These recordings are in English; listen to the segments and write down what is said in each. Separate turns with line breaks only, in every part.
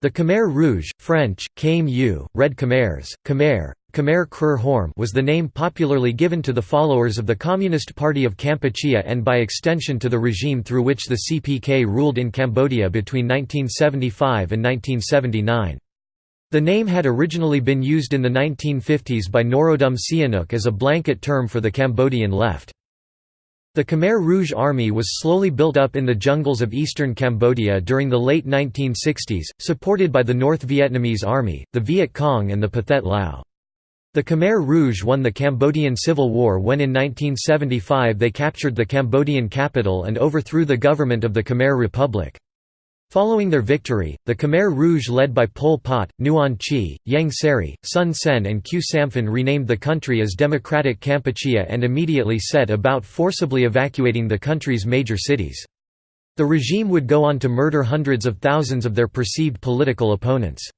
The Khmer Rouge, French, Khame U, Red Khmers, Khmer, Khmer Krahom was the name popularly given to the followers of the Communist Party of Kampuchea and by extension to the regime through which the CPK ruled in Cambodia between 1975 and 1979. The name had originally been used in the 1950s by Norodom Sihanouk as a blanket term for the Cambodian left. The Khmer Rouge Army was slowly built up in the jungles of eastern Cambodia during the late 1960s, supported by the North Vietnamese Army, the Viet Cong and the Pathet Lao. The Khmer Rouge won the Cambodian Civil War when in 1975 they captured the Cambodian capital and overthrew the government of the Khmer Republic. Following their victory, the Khmer Rouge led by Pol Pot, Nuon Chea, Ieng Sary, Son Sen and Khieu Samphan renamed the country as Democratic Kampuchea and immediately set about forcibly evacuating the country's major cities. The regime would go on to murder hundreds of thousands of their perceived political opponents.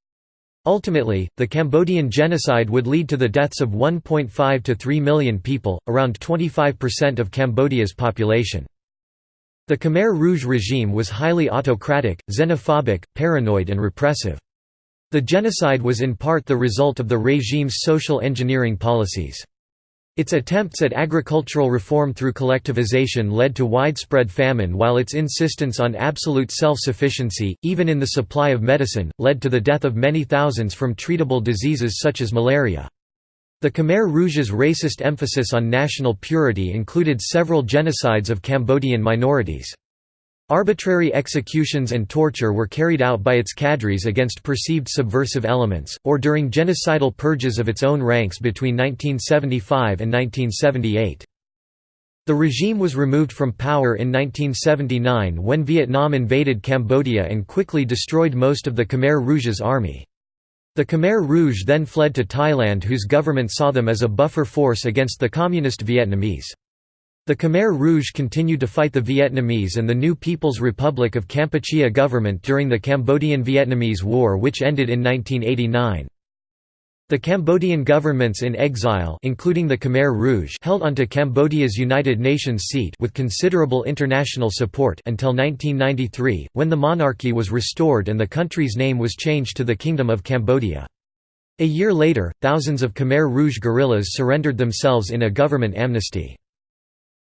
Ultimately, the Cambodian genocide would lead to the deaths of 1.5 to 3 million people, around 25% of Cambodia's population. The Khmer Rouge regime was highly autocratic, xenophobic, paranoid and repressive. The genocide was in part the result of the regime's social engineering policies. Its attempts at agricultural reform through collectivization led to widespread famine while its insistence on absolute self-sufficiency, even in the supply of medicine, led to the death of many thousands from treatable diseases such as malaria. The Khmer Rouge's racist emphasis on national purity included several genocides of Cambodian minorities. Arbitrary executions and torture were carried out by its cadres against perceived subversive elements, or during genocidal purges of its own ranks between 1975 and 1978. The regime was removed from power in 1979 when Vietnam invaded Cambodia and quickly destroyed most of the Khmer Rouge's army. The Khmer Rouge then fled to Thailand whose government saw them as a buffer force against the Communist Vietnamese. The Khmer Rouge continued to fight the Vietnamese and the New People's Republic of Kampuchea government during the Cambodian-Vietnamese War which ended in 1989. The Cambodian governments in exile including the Khmer Rouge held onto Cambodia's United Nations seat with considerable international support until 1993, when the monarchy was restored and the country's name was changed to the Kingdom of Cambodia. A year later, thousands of Khmer Rouge guerrillas surrendered themselves in a government amnesty.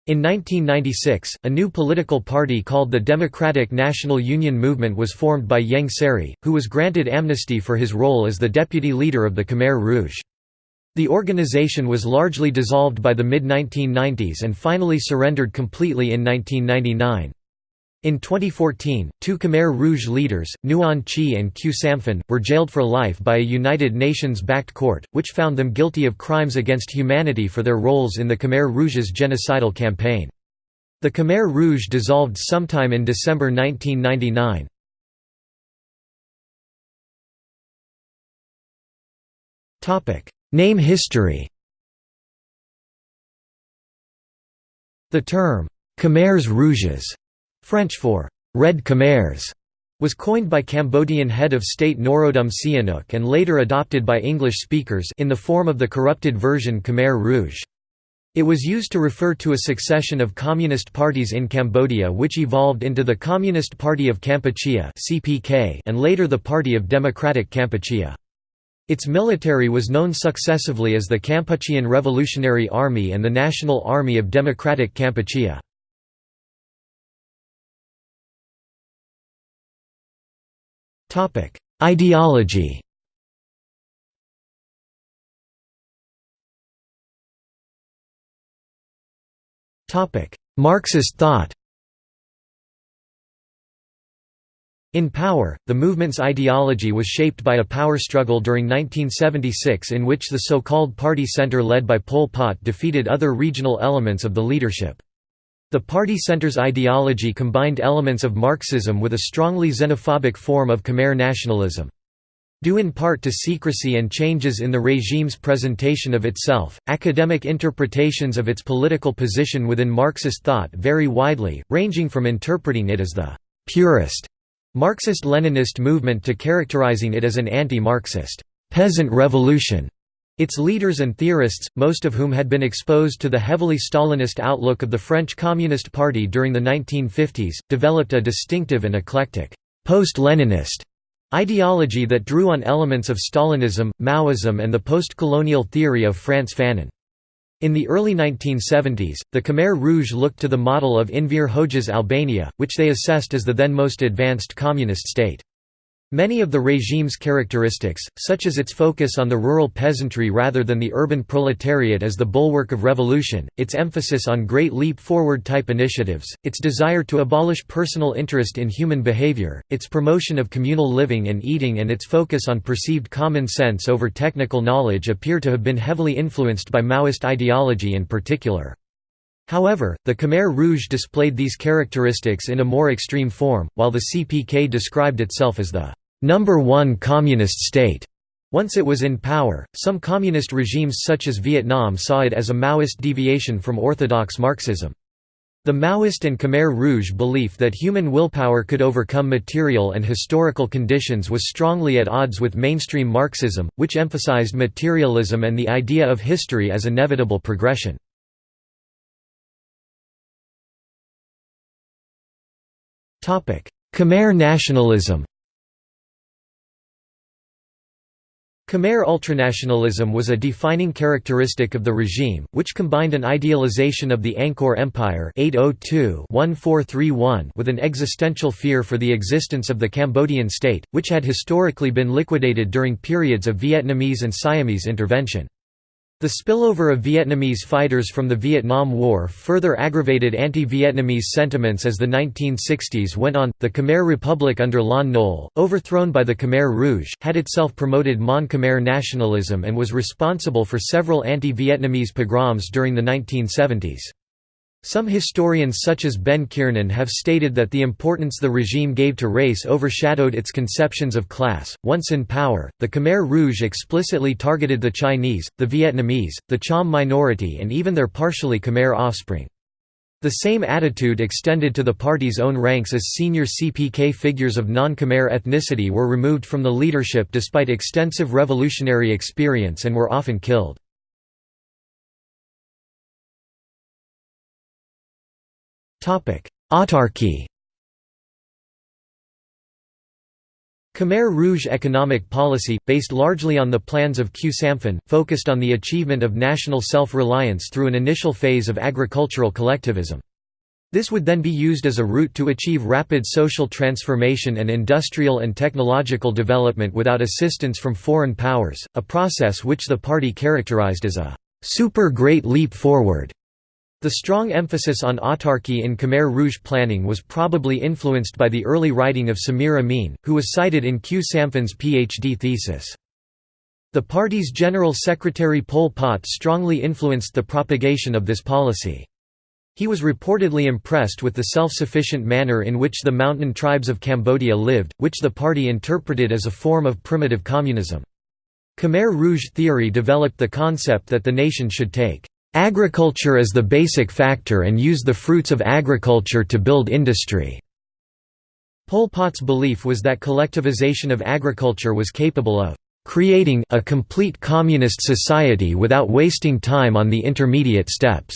In 1996, a new political party called the Democratic National Union Movement was formed by Ieng Sary, who was granted amnesty for his role as the deputy leader of the Khmer Rouge. The organization was largely dissolved by the mid-1990s and finally surrendered completely in 1999. In 2014, two Khmer Rouge leaders, Nuon Chea and Khieu Samphan, were jailed for life by a United Nations-backed court, which found them guilty of crimes against humanity for their roles in the Khmer Rouge's genocidal campaign. The Khmer Rouge dissolved sometime in December 1999. Name history The term, Khmers Rouges French for «Red Khmers», was coined by Cambodian head of state Norodom Sihanouk and later adopted by English speakers in the form of the corrupted version Khmer Rouge. It was used to refer to a succession of communist parties in Cambodia which evolved into the Communist Party of Kampuchea and later the Party of Democratic Kampuchea. Its military was known successively as the Kampuchean Revolutionary Army and the National Army of Democratic Kampuchea. Topic: Ideology. Topic: Marxist thought. In power, the movement's ideology was shaped by a power struggle during 1976 in which the so-called Party Center led by Pol Pot defeated other regional elements of the leadership. The party center's ideology combined elements of Marxism with a strongly xenophobic form of Khmer nationalism. Due in part to secrecy and changes in the regime's presentation of itself, academic interpretations of its political position within Marxist thought vary widely, ranging from interpreting it as the «purist» Marxist-Leninist movement to characterizing it as an anti-Marxist «peasant revolution» Its leaders and theorists, most of whom had been exposed to the heavily Stalinist outlook of the French Communist Party during the 1950s, developed a distinctive and eclectic, post-Leninist ideology that drew on elements of Stalinism, Maoism and the post-colonial theory of Frantz Fanon. In the early 1970s, the Khmer Rouge looked to the model of Enver Hoxha's Albania, which they assessed as the then most advanced communist state. Many of the regime's characteristics, such as its focus on the rural peasantry rather than the urban proletariat as the bulwark of revolution, its emphasis on Great Leap Forward type initiatives, its desire to abolish personal interest in human behavior, its promotion of communal living and eating and its focus on perceived common sense over technical knowledge appear to have been heavily influenced by Maoist ideology in particular. However, the Khmer Rouge displayed these characteristics in a more extreme form, while the CPK described itself as the number one communist state. Once it was in power, some communist regimes such as Vietnam saw it as a Maoist deviation from orthodox Marxism. The Maoist and Khmer Rouge belief that human willpower could overcome material and historical conditions was strongly at odds with mainstream Marxism, which emphasized materialism and the idea of history as inevitable progression. Khmer nationalism Khmer ultranationalism was a defining characteristic of the regime, which combined an idealization of the Angkor Empire 802 with an existential fear for the existence of the Cambodian state, which had historically been liquidated during periods of Vietnamese and Siamese intervention. The spillover of Vietnamese fighters from the Vietnam War further aggravated anti-Vietnamese sentiments as the 1960s went on. The Khmer Republic under Lon Nol, overthrown by the Khmer Rouge, had itself promoted Mon Khmer nationalism and was responsible for several anti-Vietnamese pogroms during the 1970s. Some historians such as Ben Kiernan have stated that the importance the regime gave to race overshadowed its conceptions of class. Once in power, the Khmer Rouge explicitly targeted the Chinese, the Vietnamese, the Cham minority and even their partially Khmer offspring. The same attitude extended to the party's own ranks as senior CPK figures of non-Khmer ethnicity were removed from the leadership despite extensive revolutionary experience and were often killed. Autarky Khmer Rouge economic policy, based largely on the plans of Khieu Samphan, focused on the achievement of national self-reliance through an initial phase of agricultural collectivism. This would then be used as a route to achieve rapid social transformation and industrial and technological development without assistance from foreign powers, a process which the party characterized as a «super great leap forward». The strong emphasis on autarky in Khmer Rouge planning was probably influenced by the early writing of Samir Amin, who was cited in Khieu Samphan's PhD thesis. The party's General Secretary Pol Pot strongly influenced the propagation of this policy. He was reportedly impressed with the self-sufficient manner in which the mountain tribes of Cambodia lived, which the party interpreted as a form of primitive communism. Khmer Rouge theory developed the concept that the nation should take Agriculture is the basic factor and use the fruits of agriculture to build industry. Pol Pot's belief was that collectivization of agriculture was capable of creating a complete communist society without wasting time on the intermediate steps.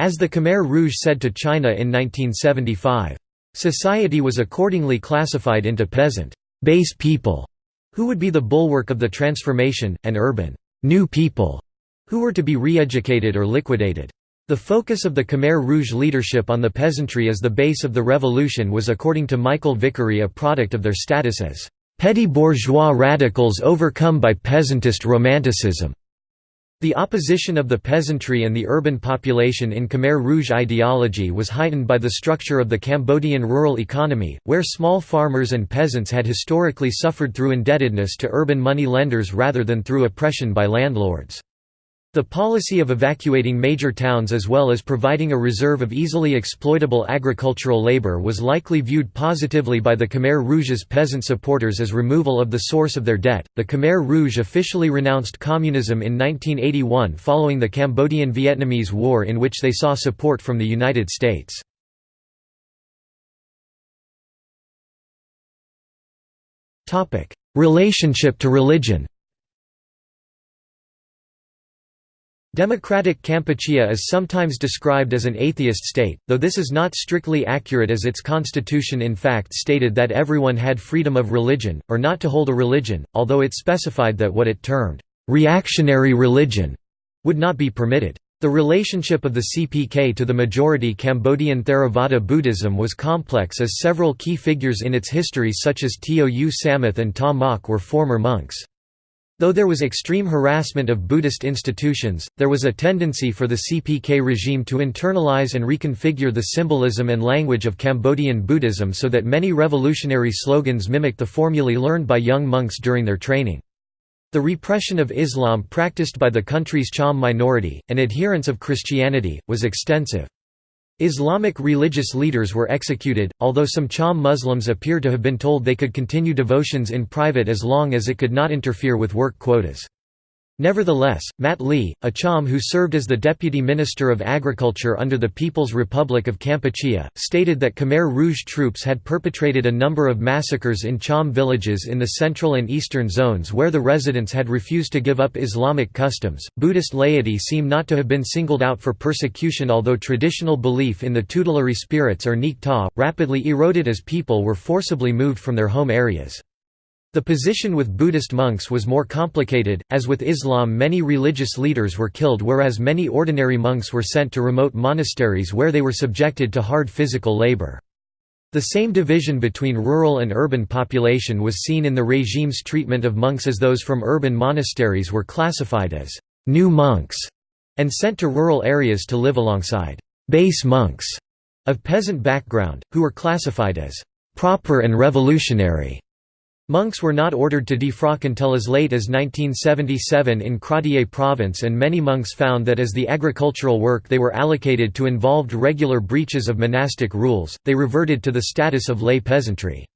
As the Khmer Rouge said to China in 1975. Society was accordingly classified into peasant base people, who would be the bulwark of the transformation, and urban new people, who were to be re-educated or liquidated. The focus of the Khmer Rouge leadership on the peasantry as the base of the revolution was according to Michael Vickery a product of their status as petty bourgeois radicals overcome by peasantist romanticism. The opposition of the peasantry and the urban population in Khmer Rouge ideology was heightened by the structure of the Cambodian rural economy, where small farmers and peasants had historically suffered through indebtedness to urban money lenders rather than through oppression by landlords. The policy of evacuating major towns as well as providing a reserve of easily exploitable agricultural labor was likely viewed positively by the Khmer Rouge's peasant supporters as removal of the source of their debt. The Khmer Rouge officially renounced communism in 1981 following the Cambodian Vietnamese War in which they saw support from the United States. Relationship to religion Democratic Kampuchea is sometimes described as an atheist state, though this is not strictly accurate as its constitution in fact stated that everyone had freedom of religion, or not to hold a religion, although it specified that what it termed, "...reactionary religion", would not be permitted. The relationship of the CPK to the majority Cambodian Theravada Buddhism was complex as several key figures in its history such as Tou Samouth and Ta Mok were former monks. Though there was extreme harassment of Buddhist institutions, there was a tendency for the CPK regime to internalize and reconfigure the symbolism and language of Cambodian Buddhism so that many revolutionary slogans mimicked the formulae learned by young monks during their training. The repression of Islam practiced by the country's Cham minority, and adherents of Christianity, was extensive. Islamic religious leaders were executed, although some Cham Muslims appear to have been told they could continue devotions in private as long as it could not interfere with work quotas. Nevertheless, Mat Ly, a Cham who served as the Deputy Minister of Agriculture under the People's Republic of Kampuchea, stated that Khmer Rouge troops had perpetrated a number of massacres in Cham villages in the central and eastern zones where the residents had refused to give up Islamic customs. Buddhist laity seem not to have been singled out for persecution, although traditional belief in the tutelary spirits or Nikta rapidly eroded as people were forcibly moved from their home areas. The position with Buddhist monks was more complicated, as with Islam many religious leaders were killed whereas many ordinary monks were sent to remote monasteries where they were subjected to hard physical labor. The same division between rural and urban population was seen in the regime's treatment of monks as those from urban monasteries were classified as «new monks» and sent to rural areas to live alongside «base monks» of peasant background, who were classified as «proper and revolutionary». Monks were not ordered to defrock until as late as 1977 in Kratie province and many monks found that as the agricultural work they were allocated to involved regular breaches of monastic rules, they reverted to the status of lay peasantry.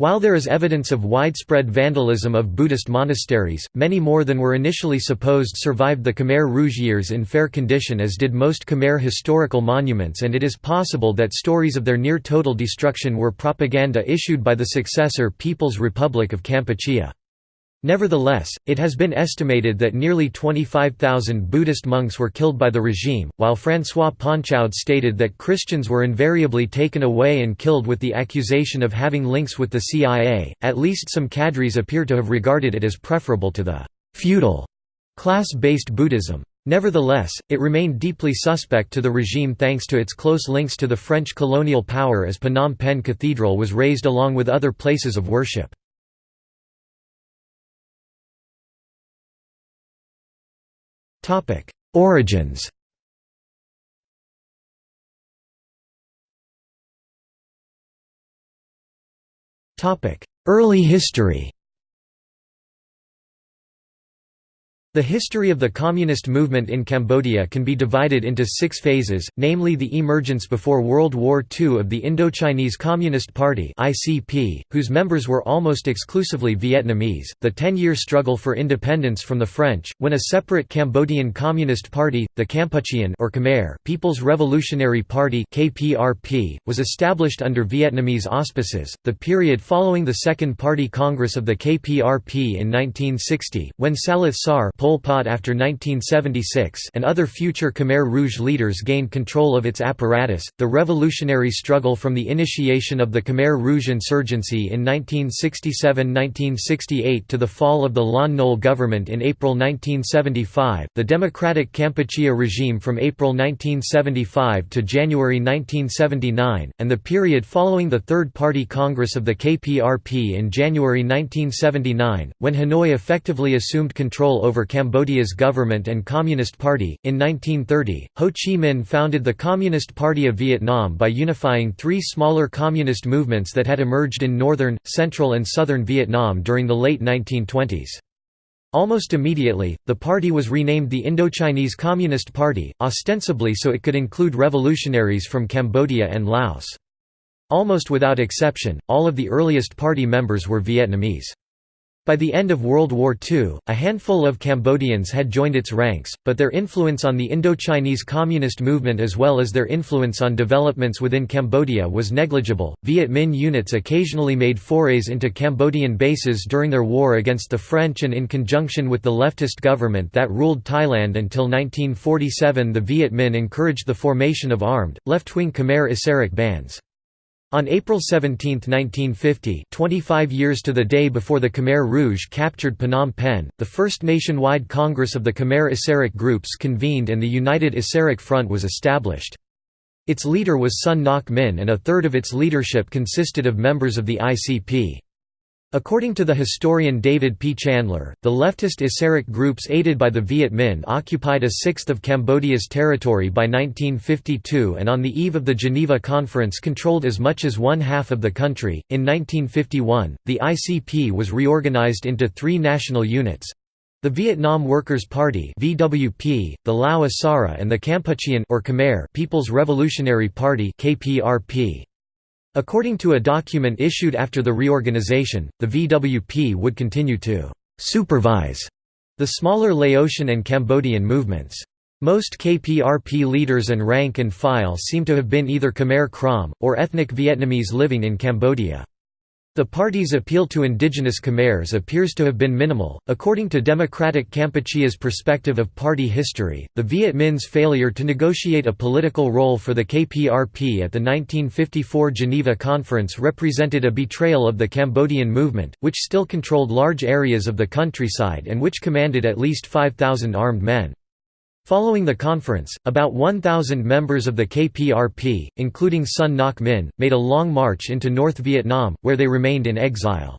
While there is evidence of widespread vandalism of Buddhist monasteries, many more than were initially supposed survived the Khmer Rouge years in fair condition as did most Khmer historical monuments and it is possible that stories of their near-total destruction were propaganda issued by the successor People's Republic of Kampuchea. Nevertheless, it has been estimated that nearly 25,000 Buddhist monks were killed by the regime, while François Ponchaud stated that Christians were invariably taken away and killed with the accusation of having links with the CIA. At least some cadres appear to have regarded it as preferable to the feudal class-based Buddhism. Nevertheless, it remained deeply suspect to the regime thanks to its close links to the French colonial power as Phnom Penh Cathedral was razed along with other places of worship. Origins. Topic. Early history The history of the communist movement in Cambodia can be divided into six phases, namely the emergence before World War II of the Indochinese Communist Party whose members were almost exclusively Vietnamese, the ten-year struggle for independence from the French, when a separate Cambodian Communist Party, the Kampuchean or Khmer People's Revolutionary Party was established under Vietnamese auspices, the period following the Second Party Congress of the KPRP in 1960, when Saloth Sar Pol Pot after 1976 and other future Khmer Rouge leaders gained control of its apparatus. The revolutionary struggle from the initiation of the Khmer Rouge insurgency in 1967–1968 to the fall of the Lon Nol government in April 1975, the Democratic Kampuchea regime from April 1975 to January 1979, and the period following the Third Party Congress of the KPRP in January 1979, when Hanoi effectively assumed control over Cambodia's government and Communist Party. In 1930, Ho Chi Minh founded the Communist Party of Vietnam by unifying three smaller communist movements that had emerged in northern, central, and southern Vietnam during the late 1920s. Almost immediately, the party was renamed the Indochinese Communist Party, ostensibly so it could include revolutionaries from Cambodia and Laos. Almost without exception, all of the earliest party members were Vietnamese. By the end of World War II, a handful of Cambodians had joined its ranks, but their influence on the Indochinese communist movement as well as their influence on developments within Cambodia was negligible. Viet Minh units occasionally made forays into Cambodian bases during their war against the French and in conjunction with the leftist government that ruled Thailand until 1947 the Viet Minh encouraged the formation of armed, left-wing Khmer Issarak bands. On April 17, 1950 25 years to the day before the Khmer Rouge captured Phnom Penh, the first nationwide Congress of the Khmer Issarak groups convened and the United Issarak Front was established. Its leader was Son Ngoc Minh and a third of its leadership consisted of members of the ICP. According to the historian David P. Chandler, the leftist Issarak groups aided by the Viet Minh occupied a sixth of Cambodia's territory by 1952 and on the eve of the Geneva Conference controlled as much as one half of the country. In 1951, the ICP was reorganized into three national units the Vietnam Workers' Party (VWP), the Lao Asara, and the Kampuchean or Khmer People's Revolutionary Party (KPRP). According to a document issued after the reorganization, the VWP would continue to «supervise» the smaller Laotian and Cambodian movements. Most KPRP leaders and rank and file seem to have been either Khmer Krom, or ethnic Vietnamese living in Cambodia. The party's appeal to indigenous Khmers appears to have been minimal. According to Democratic Kampuchea's perspective of party history, the Viet Minh's failure to negotiate a political role for the KPRP at the 1954 Geneva Conference represented a betrayal of the Cambodian movement, which still controlled large areas of the countryside and which commanded at least 5,000 armed men. Following the conference, about 1,000 members of the KPRP, including Son Ngoc Minh, made a long march into North Vietnam, where they remained in exile.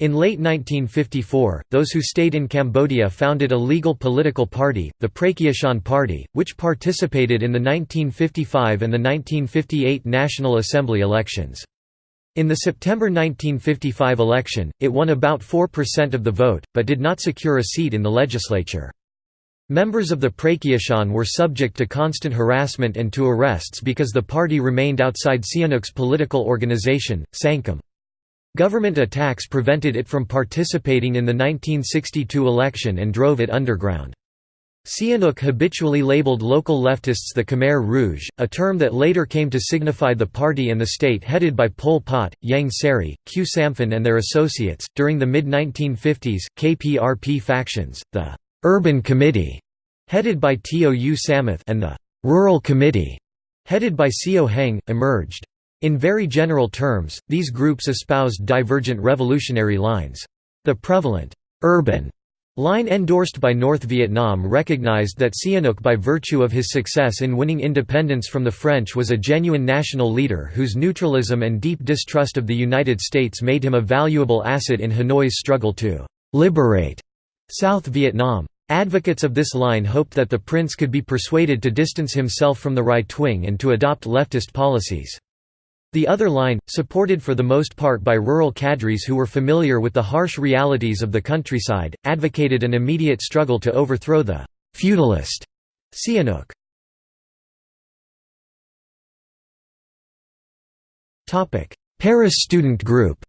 In late 1954, those who stayed in Cambodia founded a legal political party, the Pracheachon Party, which participated in the 1955 and the 1958 National Assembly elections. In the September 1955 election, it won about 4% of the vote, but did not secure a seat in the legislature. Members of the Pracheachon were subject to constant harassment and to arrests because the party remained outside Sihanouk's political organization, Sangkum. Government attacks prevented it from participating in the 1962 election and drove it underground. Sihanouk habitually labeled local leftists the Khmer Rouge, a term that later came to signify the party and the state headed by Pol Pot, Ieng Sary, Khieu Samphan, and their associates. During the mid 1950s, KPRP factions, the Urban Committee, headed by Tou Samouth and the Rural Committee, headed by Sieu Heng, emerged. In very general terms, these groups espoused divergent revolutionary lines. The prevalent urban line endorsed by North Vietnam recognized that Sihanouk by virtue of his success in winning independence from the French was a genuine national leader whose neutralism and deep distrust of the United States made him a valuable asset in Hanoi's struggle to «liberate» South Vietnam. Advocates of this line hoped that the prince could be persuaded to distance himself from the right wing and to adopt leftist policies. The other line, supported for the most part by rural cadres who were familiar with the harsh realities of the countryside, advocated an immediate struggle to overthrow the «feudalist» Sihanouk. Paris student group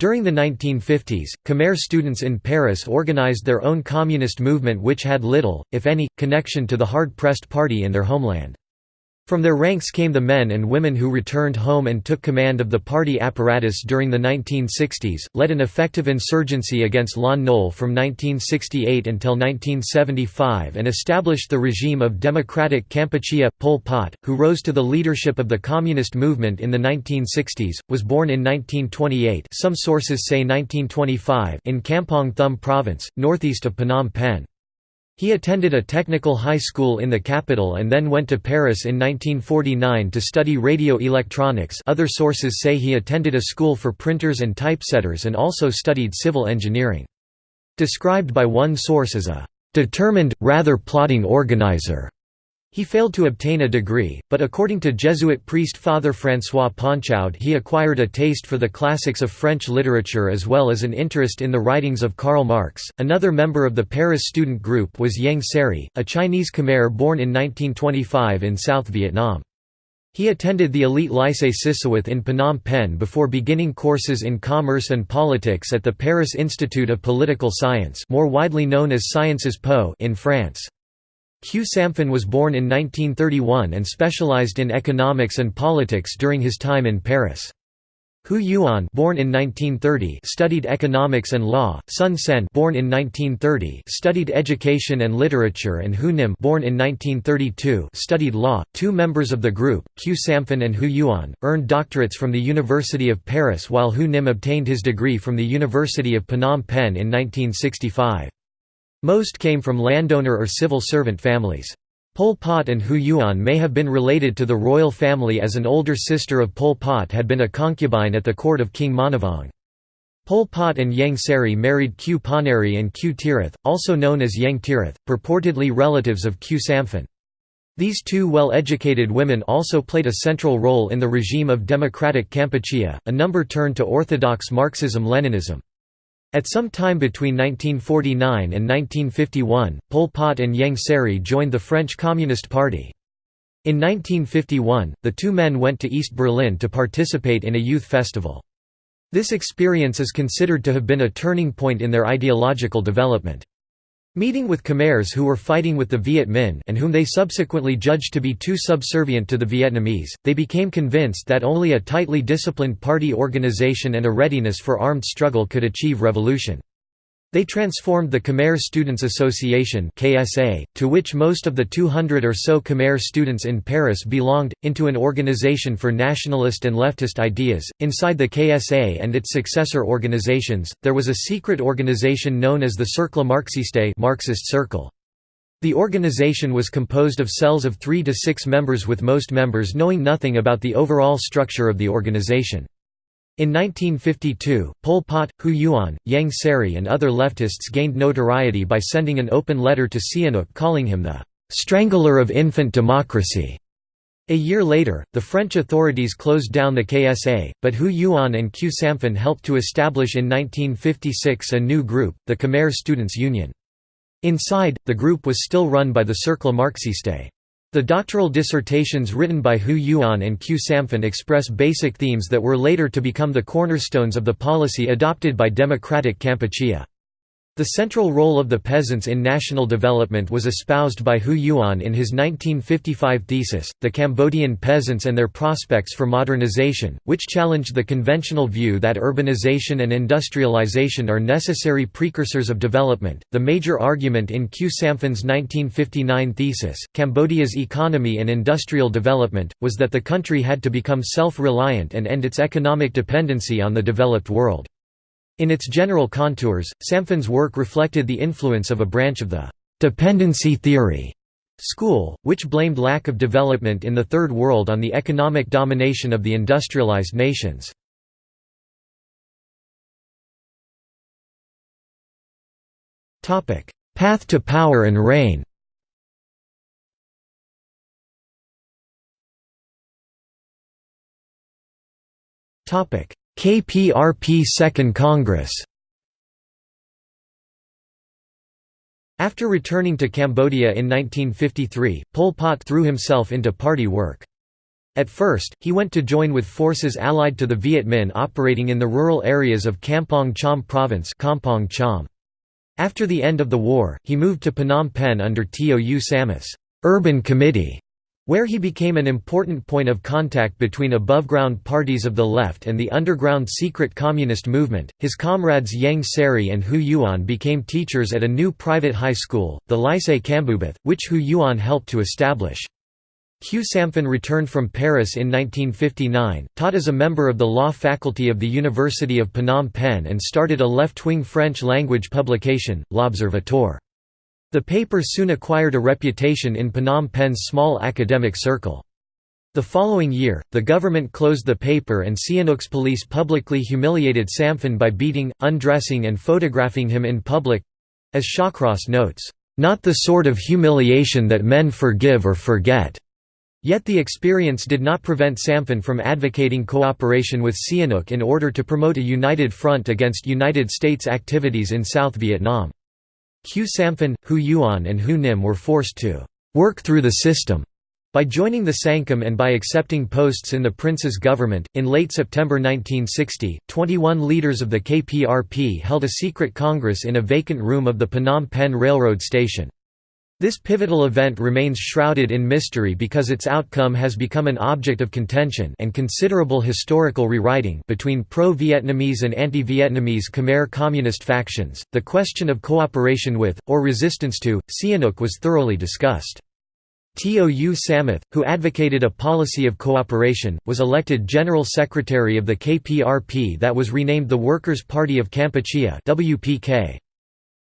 During the 1950s, Khmer students in Paris organized their own communist movement which had little, if any, connection to the hard-pressed party in their homeland. From their ranks came the men and women who returned home and took command of the party apparatus during the 1960s, led an effective insurgency against Lon Nol from 1968 until 1975 and established the regime of Democratic Kampuchea. Pol Pot, who rose to the leadership of the communist movement in the 1960s, was born in 1928 some sources say 1925 in Kampong Thom province, northeast of Phnom Penh. He attended a technical high school in the capital and then went to Paris in 1949 to study radio electronics other sources say he attended a school for printers and typesetters and also studied civil engineering. Described by one source as a "...determined, rather plotting organizer." He failed to obtain a degree, but according to Jesuit priest Father François Ponchaud he acquired a taste for the classics of French literature as well as an interest in the writings of Karl Marx. Another member of the Paris student group was Ieng Sary, a Chinese Khmer born in 1925 in South Vietnam. He attended the elite Lycée Sisowath in Phnom Penh before beginning courses in commerce and politics at the Paris Institute of Political Science more widely known as Sciences Po in France. Khieu Samphan was born in 1931 and specialized in economics and politics during his time in Paris. Hou Yuon born in 1930 studied economics and law, Son Sen born in 1930 studied education and literature and Hou Nim born in 1932 studied law. Two members of the group, Khieu Samphan and Hou Yuon, earned doctorates from the University of Paris while Hou Nim obtained his degree from the University of Phnom Penh in 1965. Most came from landowner or civil servant families. Pol Pot and Hou Yuon may have been related to the royal family as an older sister of Pol Pot had been a concubine at the court of King Monivong. Pol Pot and Ieng Sary married Khieu Ponnary and Khieu Thirith, also known as Ieng Thirith, purportedly relatives of Khieu Samphan. These two well-educated women also played a central role in the regime of democratic Kampuchea, a number turned to orthodox Marxism-Leninism. At some time between 1949 and 1951, Pol Pot and Ieng Sary joined the French Communist Party. In 1951, the two men went to East Berlin to participate in a youth festival. This experience is considered to have been a turning point in their ideological development. Meeting with Khmers who were fighting with the Viet Minh and whom they subsequently judged to be too subservient to the Vietnamese, they became convinced that only a tightly disciplined party organization and a readiness for armed struggle could achieve revolution. They transformed the Khmer Students Association (KSA), to which most of the 200 or so Khmer students in Paris belonged, into an organization for nationalist and leftist ideas. Inside the KSA and its successor organizations, there was a secret organization known as the Cercle Marxiste (Marxist Circle). The organization was composed of cells of 3 to 6 members with most members knowing nothing about the overall structure of the organization. In 1952, Pol Pot, Hou Yuon, Ieng Sary and other leftists gained notoriety by sending an open letter to Sihanouk calling him the "'strangler of infant democracy'". A year later, the French authorities closed down the KSA, but Hou Yuon and Khieu Samphan helped to establish in 1956 a new group, the Khmer Students' Union. Inside, the group was still run by the Cercle Marxiste. The doctoral dissertations written by Hou Yuon and Khieu Samphan express basic themes that were later to become the cornerstones of the policy adopted by democratic Kampuchea. The central role of the peasants in national development was espoused by Hou Yuon in his 1955 thesis, The Cambodian Peasants and Their Prospects for Modernization, which challenged the conventional view that urbanization and industrialization are necessary precursors of development. The major argument in Khieu Samphan's 1959 thesis, Cambodia's Economy and Industrial Development, was that the country had to become self reliant and end its economic dependency on the developed world. In its general contours, Samphan's work reflected the influence of a branch of the «dependency theory» school, which blamed lack of development in the Third World on the economic domination of the industrialized nations. Path to power and reign Topic: KPRP Second Congress After returning to Cambodia in 1953, Pol Pot threw himself into party work. At first, he went to join with forces allied to the Viet Minh operating in the rural areas of Kampong Cham Province Cham. After the end of the war, he moved to Phnom Penh under Tou Samouth's Urban Committee where he became an important point of contact between above-ground parties of the left and the underground secret communist movement. His comrades Ieng Sary and Hou Yuon became teachers at a new private high school, the Lycée Kambuboth, which Hou Yuon helped to establish. Khieu Samphan returned from Paris in 1959, taught as a member of the law faculty of the University of Phnom Penh and started a left-wing French-language publication, L'Observateur. The paper soon acquired a reputation in Phnom Penh's small academic circle. The following year, the government closed the paper and Sihanouk's police publicly humiliated Samphan by beating, undressing and photographing him in public—as Shawcross notes, "...not the sort of humiliation that men forgive or forget." Yet the experience did not prevent Samphan from advocating cooperation with Sihanouk in order to promote a united front against United States activities in South Vietnam. Khieu Samphan, Hou Yuon and Hou Nim were forced to «work through the system» By joining the Sangkum and by accepting posts in the prince's government, in late September 1960, 21 leaders of the KPRP held a secret congress in a vacant room of the Phnom Penh Railroad Station. This pivotal event remains shrouded in mystery because its outcome has become an object of contention and considerable historical rewriting between pro-Vietnamese and anti-Vietnamese Khmer communist factions. The question of cooperation with, or resistance to, Sihanouk was thoroughly discussed. Tou Samouth, who advocated a policy of cooperation, was elected General Secretary of the KPRP that was renamed the Workers' Party of Kampuchea WPK.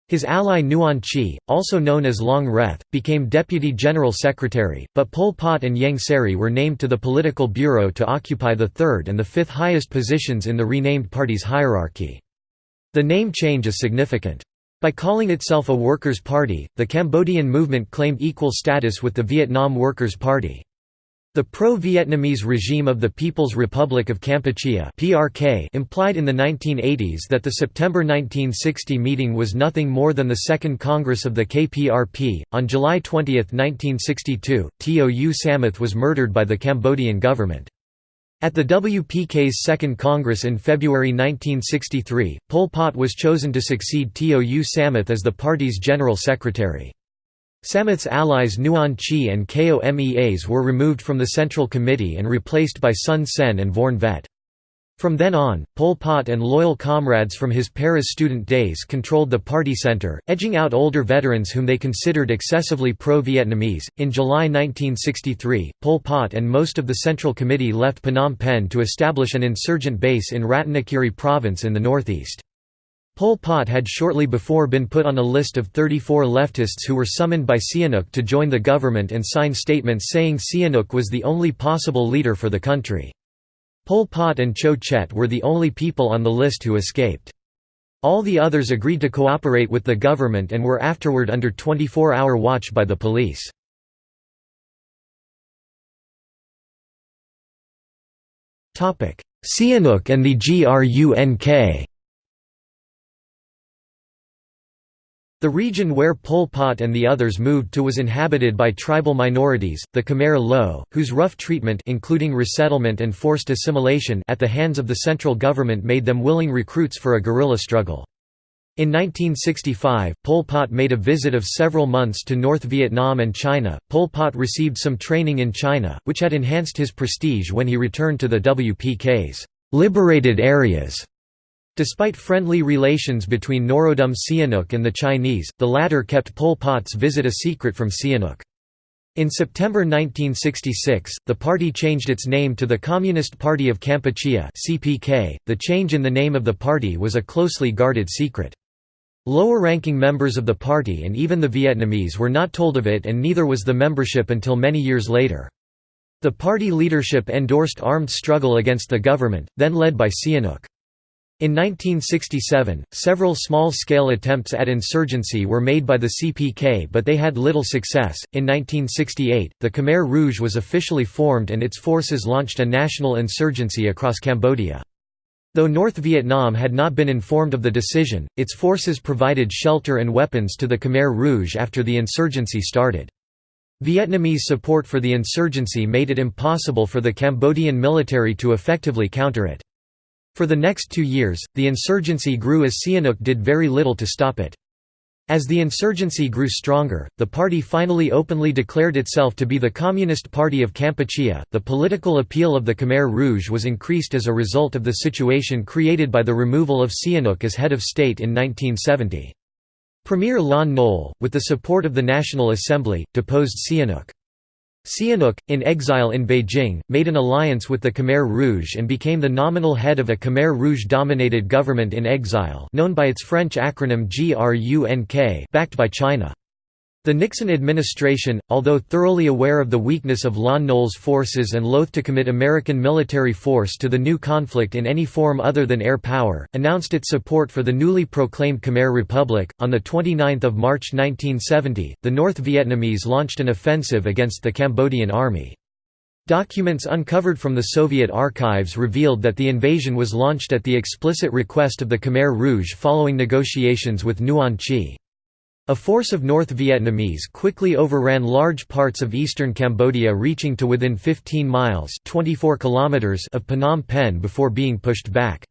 His ally Nuon Chea, also known as Long Reth, became Deputy General Secretary, but Pol Pot and Ieng Sary were named to the Political Bureau to occupy the third and the fifth highest positions in the renamed party's hierarchy. The name change is significant. By calling itself a Workers' Party, the Cambodian movement claimed equal status with the Vietnam Workers' Party. The pro-Vietnamese regime of the People's Republic of Kampuchea (PRK) implied in the 1980s that the September 1960 meeting was nothing more than the Second Congress of the KPRP. On July 20, 1962, Tou Samouth was murdered by the Cambodian government. At the WPK's Second Congress in February 1963, Pol Pot was chosen to succeed Tou Samouth as the party's general secretary. Samouth's allies Nuon Chea and Keo Meas were removed from the Central Committee and replaced by Son Sen and Vorn Vet. From then on, Pol Pot and loyal comrades from his Paris student days controlled the party center, edging out older veterans whom they considered excessively pro-Vietnamese. In July 1963, Pol Pot and most of the Central Committee left Phnom Penh to establish an insurgent base in Ratanakiri province in the northeast. Pol Pot had shortly before been put on a list of 34 leftists who were summoned by Sihanouk to join the government and sign statements saying Sihanouk was the only possible leader for the country. Pol Pot and Chou Chet were the only people on the list who escaped. All the others agreed to cooperate with the government and were afterward under 24-hour watch by the police. Sihanouk and the GRUNK The region where Pol Pot and the others moved to was inhabited by tribal minorities, the Khmer Loeu, whose rough treatment including resettlement and forced assimilation at the hands of the central government made them willing recruits for a guerrilla struggle. In 1965, Pol Pot made a visit of several months to North Vietnam and China. Pol Pot received some training in China, which had enhanced his prestige when he returned to the WPK's liberated areas. Despite friendly relations between Norodom Sihanouk and the Chinese, the latter kept Pol Pot's visit a secret from Sihanouk. In September 1966, the party changed its name to the Communist Party of Kampuchea (CPK). The change in the name of the party was a closely guarded secret. Lower-ranking members of the party and even the Vietnamese were not told of it and neither was the membership until many years later. The party leadership endorsed armed struggle against the government, then led by Sihanouk. In 1967, several small-scale attempts at insurgency were made by the CPK but they had little success. In 1968, the Khmer Rouge was officially formed and its forces launched a national insurgency across Cambodia. Though North Vietnam had not been informed of the decision, its forces provided shelter and weapons to the Khmer Rouge after the insurgency started. Vietnamese support for the insurgency made it impossible for the Cambodian military to effectively counter it. For the next two years, the insurgency grew as Sihanouk did very little to stop it. As the insurgency grew stronger, the party finally openly declared itself to be the Communist Party of Kampuchea. The political appeal of the Khmer Rouge was increased as a result of the situation created by the removal of Sihanouk as head of state in 1970. Premier Lon Nol, with the support of the National Assembly, deposed Sihanouk. Sihanouk, in exile in Beijing, made an alliance with the Khmer Rouge and became the nominal head of a Khmer Rouge-dominated government in exile known by its French acronym GRUNK backed by China. The Nixon administration, although thoroughly aware of the weakness of Lon Nol's forces and loath to commit American military force to the new conflict in any form other than air power, announced its support for the newly proclaimed Khmer Republic. On 29 March 1970, the North Vietnamese launched an offensive against the Cambodian army. Documents uncovered from the Soviet archives revealed that the invasion was launched at the explicit request of the Khmer Rouge following negotiations with Nuon Chea. A force of North Vietnamese quickly overran large parts of eastern Cambodia reaching to within 15 miles 24 kilometers of Phnom Penh before being pushed back.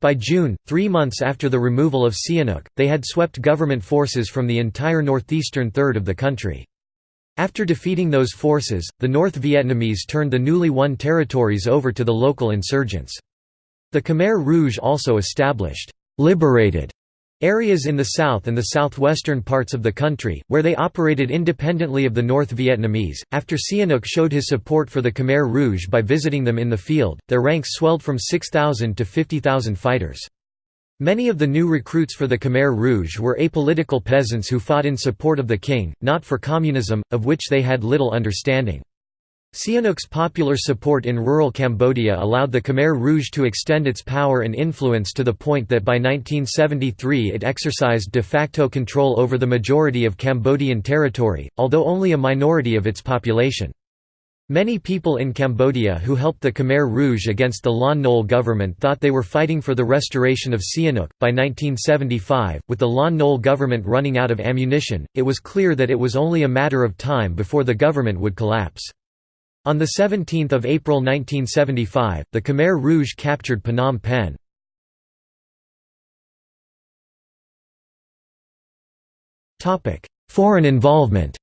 By June, three months after the removal of Sihanouk, they had swept government forces from the entire northeastern third of the country. After defeating those forces, the North Vietnamese turned the newly won territories over to the local insurgents. The Khmer Rouge also established «liberated» Areas in the south and the southwestern parts of the country, where they operated independently of the North Vietnamese, after Sihanouk showed his support for the Khmer Rouge by visiting them in the field, their ranks swelled from 6,000 to 50,000 fighters. Many of the new recruits for the Khmer Rouge were apolitical peasants who fought in support of the king, not for communism, of which they had little understanding. Sihanouk's popular support in rural Cambodia allowed the Khmer Rouge to extend its power and influence to the point that by 1973 it exercised de facto control over the majority of Cambodian territory, although only a minority of its population. Many people in Cambodia who helped the Khmer Rouge against the Lon Nol government thought they were fighting for the restoration of Sihanouk. By 1975, with the Lon Nol government running out of ammunition, it was clear that it was only a matter of time before the government would collapse. On 17 April 1975, the Khmer Rouge captured Phnom Penh. Foreign involvement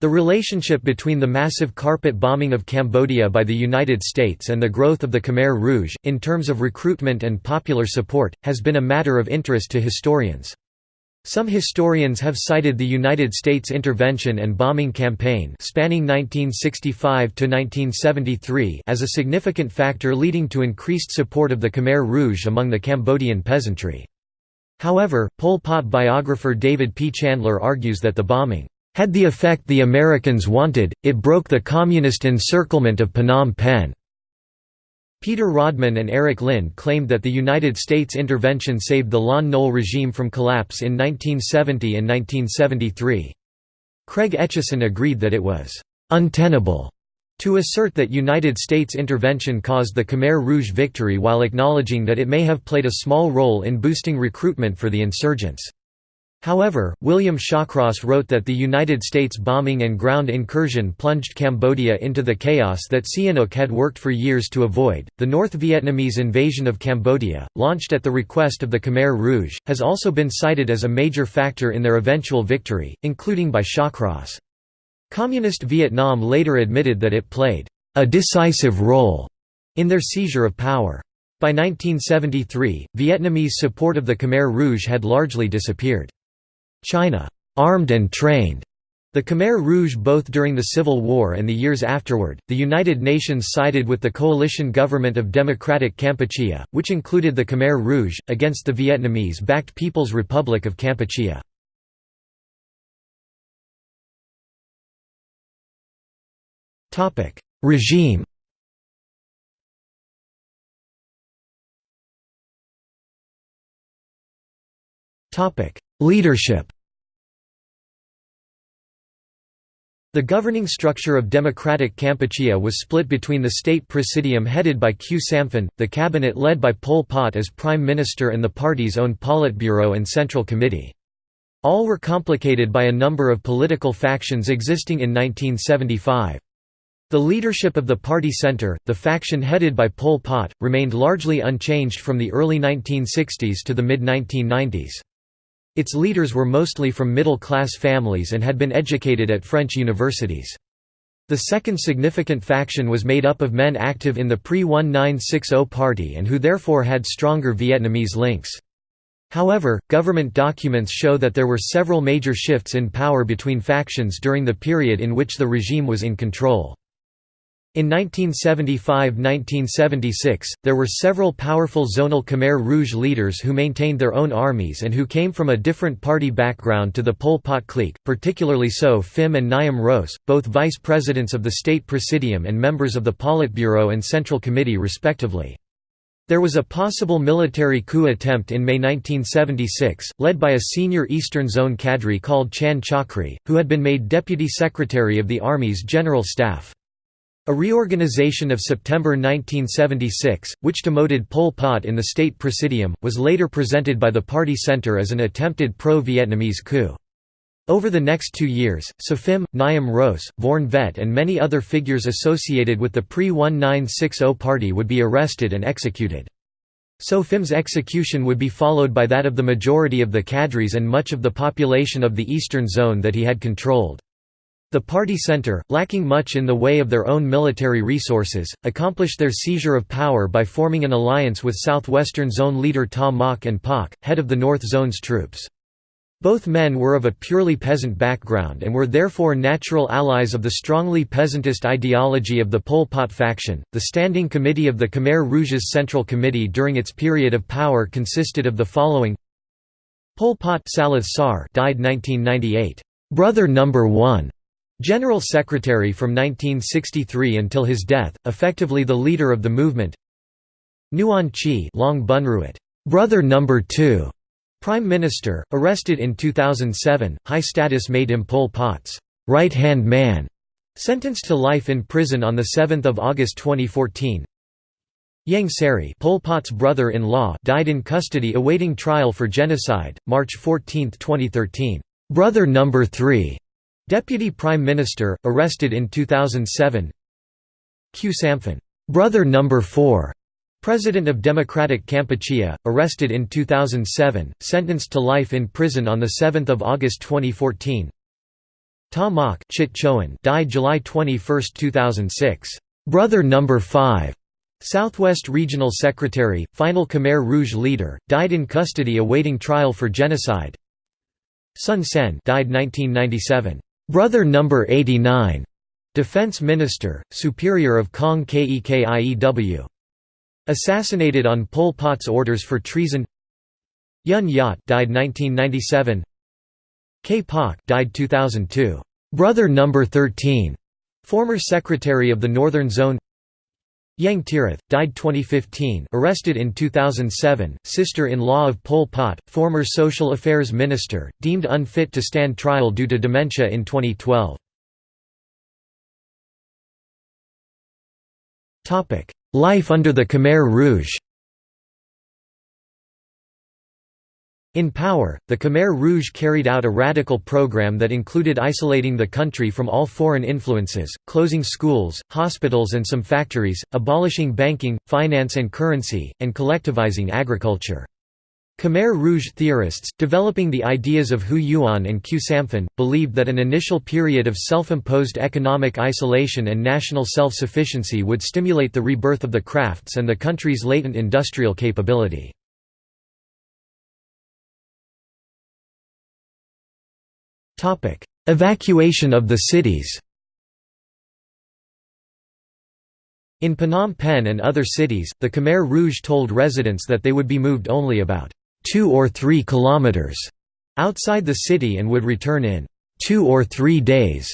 The relationship between the massive carpet bombing of Cambodia by the United States and the growth of the Khmer Rouge, in terms of recruitment and popular support, has been a matter of interest to historians. Some historians have cited the United States intervention and bombing campaign spanning 1965 to 1973 as a significant factor leading to increased support of the Khmer Rouge among the Cambodian peasantry. However, Pol Pot biographer David P. Chandler argues that the bombing had the effect the Americans wanted, it broke the communist encirclement of Phnom Penh. Peter Rodman and Eric Lind claimed that the United States intervention saved the Lon Nol regime from collapse in 1970 and 1973. Craig Etcheson agreed that it was «untenable» to assert that United States intervention caused the Khmer Rouge victory while acknowledging that it may have played a small role in boosting recruitment for the insurgents. However, William Shawcross wrote that the United States bombing and ground incursion plunged Cambodia into the chaos that Sihanouk had worked for years to avoid. The North Vietnamese invasion of Cambodia, launched at the request of the Khmer Rouge, has also been cited as a major factor in their eventual victory, including by Shawcross. Communist Vietnam later admitted that it played a decisive role in their seizure of power. By 1973, Vietnamese support of the Khmer Rouge had largely disappeared. China armed and trained the Khmer Rouge both during the Civil War and the years afterward. The United Nations sided with the coalition government of Democratic Kampuchea, which included the Khmer Rouge, against the Vietnamese backed People's Republic of Kampuchea. Regime Leadership The governing structure of Democratic Kampuchea was split between the state presidium headed by Khieu Samphan, the cabinet led by Pol Pot as prime minister and the party's own Politburo and Central Committee. All were complicated by a number of political factions existing in 1975. The leadership of the party center, the faction headed by Pol Pot, remained largely unchanged from the early 1960s to the mid-1990s. Its leaders were mostly from middle-class families and had been educated at French universities. The second significant faction was made up of men active in the pre-1960 party and who therefore had stronger Vietnamese links. However, government documents show that there were several major shifts in power between factions during the period in which the regime was in control. In 1975–1976, there were several powerful zonal Khmer Rouge leaders who maintained their own armies and who came from a different party background to the Pol Pot clique, particularly So Phim and Nhim Ros, both vice presidents of the State Presidium and members of the Politburo and Central Committee respectively. There was a possible military coup attempt in May 1976, led by a senior Eastern Zone cadre called Chan Chakri, who had been made deputy secretary of the Army's General Staff. A reorganization of September 1976, which demoted Pol Pot in the state presidium, was later presented by the party center as an attempted pro-Vietnamese coup. Over the next two years, Sophim, Nhim Ros, Vorn Vet and many other figures associated with the pre-1960 party would be arrested and executed. So Phim's execution would be followed by that of the majority of the cadres and much of the population of the eastern zone that he had controlled. The party center, lacking much in the way of their own military resources, accomplished their seizure of power by forming an alliance with southwestern zone leader Ta Mok and Pauk, head of the North Zone's troops. Both men were of a purely peasant background and were therefore natural allies of the strongly peasantist ideology of the Pol Pot faction. The Standing Committee of the Khmer Rouge's Central Committee during its period of power consisted of the following Pol Pot died 1998. Brother number 1 General Secretary from 1963 until his death, effectively the leader of the movement Nuon Chea Long Bunruot, brother number 2, Prime Minister, arrested in 2007, high status made him Pol Pot's right-hand man, sentenced to life in prison on 7 August 2014 Ieng Sary Pol Pot's brother-in-law died in custody awaiting trial for genocide, March 14, 2013. Brother number 3 Deputy Prime Minister, arrested in 2007 Khieu Samphan, brother number 4, President of Democratic Kampuchea, arrested in 2007, sentenced to life in prison on 7 August 2014 Ta Mok died July 21, 2006. Brother number 5, Southwest Regional Secretary, final Khmer Rouge leader, died in custody awaiting trial for genocide Son Sen died 1997. Brother number 89, Defense Minister, Superior of Kang Kek Iew. Assassinated on Pol Pot's orders for treason. Yun Yat died 1997. K died 2002. Brother number 13, former Secretary of the Northern Zone. Ieng Thirith, died 2015 arrested in 2007, sister-in-law of Pol Pot, former Social Affairs Minister, deemed unfit to stand trial due to dementia in 2012. Life under the Khmer Rouge In power, the Khmer Rouge carried out a radical program that included isolating the country from all foreign influences, closing schools, hospitals and some factories, abolishing banking, finance and currency, and collectivizing agriculture. Khmer Rouge theorists, developing the ideas of Hou Yuon and Khieu Samphan, believed that an initial period of self-imposed economic isolation and national self-sufficiency would stimulate the rebirth of the crafts and the country's latent industrial capability. Topic: Evacuation of the cities. In Phnom Penh and other cities, the Khmer Rouge told residents that they would be moved only about 2 or 3 kilometers outside the city and would return in 2 or 3 days.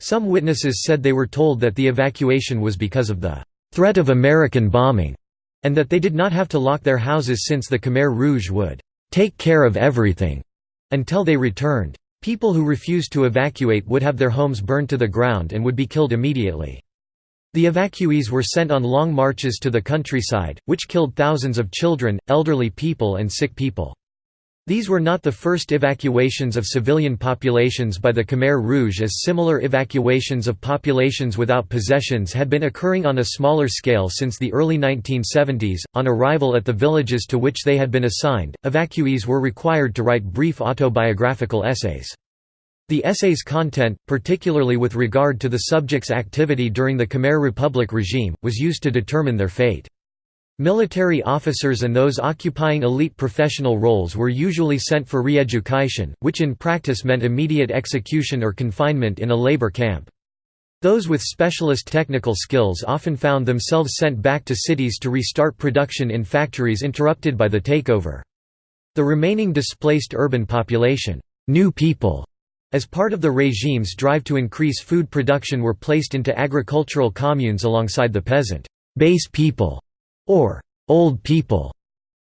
Some witnesses said they were told that the evacuation was because of the threat of American bombing, and that they did not have to lock their houses since the Khmer Rouge would take care of everything until they returned. People who refused to evacuate would have their homes burned to the ground and would be killed immediately. The evacuees were sent on long marches to the countryside, which killed thousands of children, elderly people and sick people. These were not the first evacuations of civilian populations by the Khmer Rouge as similar evacuations of populations without possessions had been occurring on a smaller scale since the early 1970s. On arrival at the villages to which they had been assigned, evacuees were required to write brief autobiographical essays. The essay's content, particularly with regard to the subject's activity during the Khmer Republic regime, was used to determine their fate. Military officers and those occupying elite professional roles were usually sent for re-education, which in practice meant immediate execution or confinement in a labor camp. Those with specialist technical skills often found themselves sent back to cities to restart production in factories interrupted by the takeover. The remaining displaced urban population, new people, as part of the regime's drive to increase food production were placed into agricultural communes alongside the peasant base people or old people.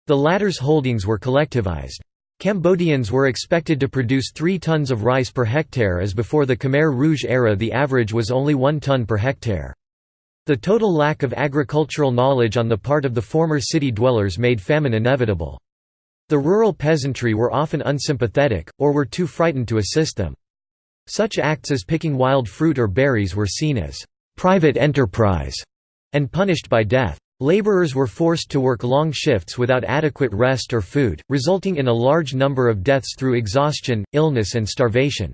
The latter's holdings were collectivized. Cambodians were expected to produce 3 tons of rice per hectare as before the Khmer Rouge era the average was only 1 ton per hectare. The total lack of agricultural knowledge on the part of the former city dwellers made famine inevitable. The rural peasantry were often unsympathetic, or were too frightened to assist them. Such acts as picking wild fruit or berries were seen as private enterprise and punished by death. Laborers were forced to work long shifts without adequate rest or food, resulting in a large number of deaths through exhaustion, illness and starvation.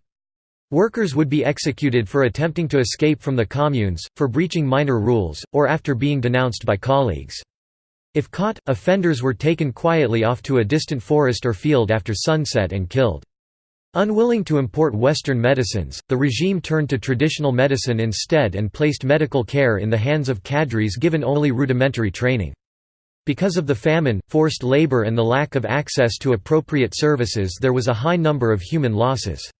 Workers would be executed for attempting to escape from the communes, for breaching minor rules, or after being denounced by colleagues. If caught, offenders were taken quietly off to a distant forest or field after sunset and killed. Unwilling to import Western medicines, the regime turned to traditional medicine instead and placed medical care in the hands of cadres given only rudimentary training. Because of the famine, forced labor and the lack of access to appropriate services there was a high number of human losses.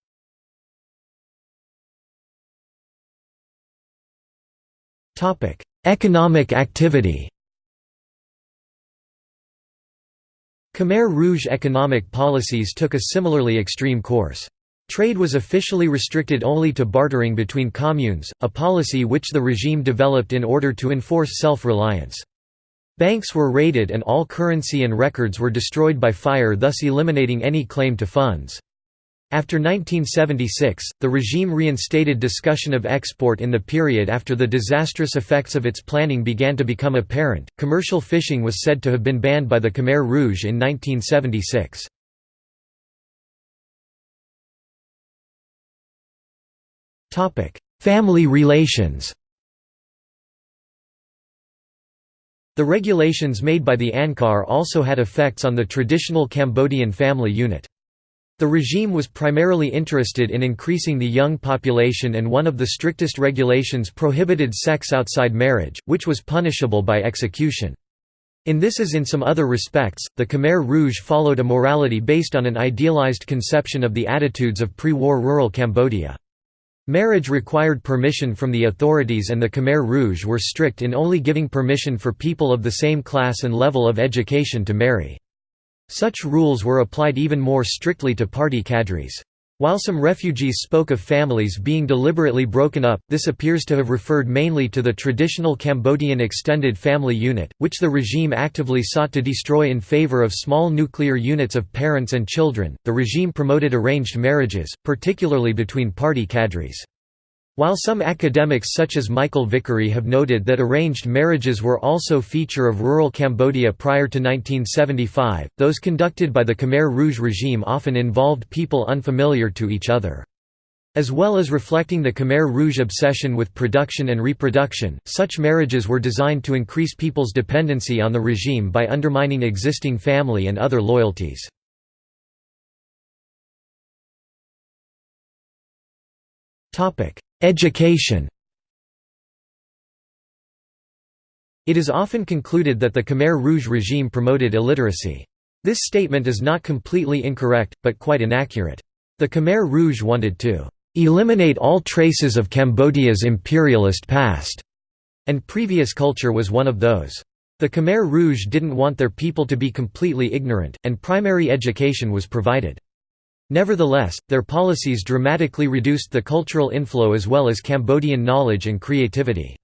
Economic activity Khmer Rouge economic policies took a similarly extreme course. Trade was officially restricted only to bartering between communes, a policy which the regime developed in order to enforce self-reliance. Banks were raided and all currency and records were destroyed by fire thus eliminating any claim to funds. After 1976, the regime reinstated discussion of export in the period after the disastrous effects of its planning began to become apparent. Commercial fishing was said to have been banned by the Khmer Rouge in 1976. Topic: Family relations. The regulations made by the Angkar also had effects on the traditional Cambodian family unit. The regime was primarily interested in increasing the young population and one of the strictest regulations prohibited sex outside marriage, which was punishable by execution. In this as in some other respects, the Khmer Rouge followed a morality based on an idealized conception of the attitudes of pre-war rural Cambodia. Marriage required permission from the authorities and the Khmer Rouge were strict in only giving permission for people of the same class and level of education to marry. Such rules were applied even more strictly to party cadres. While some refugees spoke of families being deliberately broken up, this appears to have referred mainly to the traditional Cambodian extended family unit, which the regime actively sought to destroy in favor of small nuclear units of parents and children. The regime promoted arranged marriages, particularly between party cadres. While some academics such as Michael Vickery have noted that arranged marriages were also feature of rural Cambodia prior to 1975, those conducted by the Khmer Rouge regime often involved people unfamiliar to each other. As well as reflecting the Khmer Rouge obsession with production and reproduction, such marriages were designed to increase people's dependency on the regime by undermining existing family and other loyalties. Education It is often concluded that the Khmer Rouge regime promoted illiteracy. This statement is not completely incorrect, but quite inaccurate. The Khmer Rouge wanted to eliminate all traces of Cambodia's imperialist past, and previous culture was one of those. The Khmer Rouge didn't want their people to be completely ignorant, and primary education was provided. Nevertheless, their policies dramatically reduced the cultural inflow as well as Cambodian knowledge and creativity.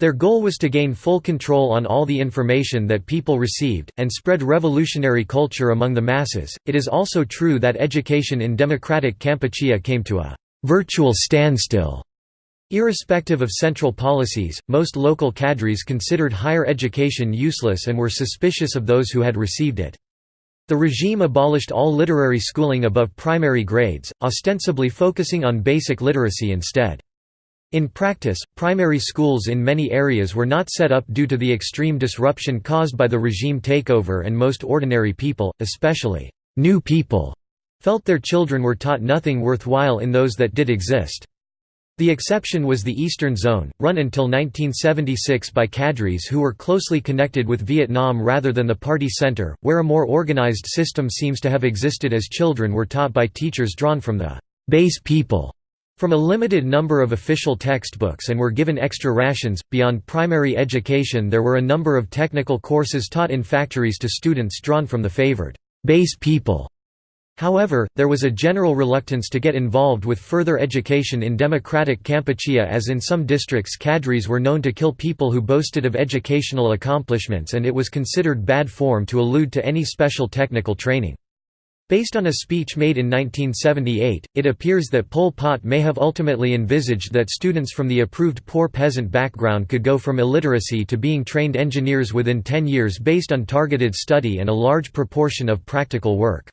Their goal was to gain full control on all the information that people received, and spread revolutionary culture among the masses. It is also true that education in democratic Kampuchea came to a virtual standstill. Irrespective of central policies, most local cadres considered higher education useless and were suspicious of those who had received it. The regime abolished all literary schooling above primary grades, ostensibly focusing on basic literacy instead. In practice, primary schools in many areas were not set up due to the extreme disruption caused by the regime takeover and most ordinary people, especially new people, felt their children were taught nothing worthwhile in those that did exist. The exception was the Eastern Zone, run until 1976 by cadres who were closely connected with Vietnam rather than the party center, where a more organized system seems to have existed as children were taught by teachers drawn from the base people from a limited number of official textbooks and were given extra rations. Beyond primary education, there were a number of technical courses taught in factories to students drawn from the favored base people However, there was a general reluctance to get involved with further education in democratic Kampuchea as in some districts cadres were known to kill people who boasted of educational accomplishments and it was considered bad form to allude to any special technical training. Based on a speech made in 1978, it appears that Pol Pot may have ultimately envisaged that students from the approved poor peasant background could go from illiteracy to being trained engineers within 10 years based on targeted study and a large proportion of practical work.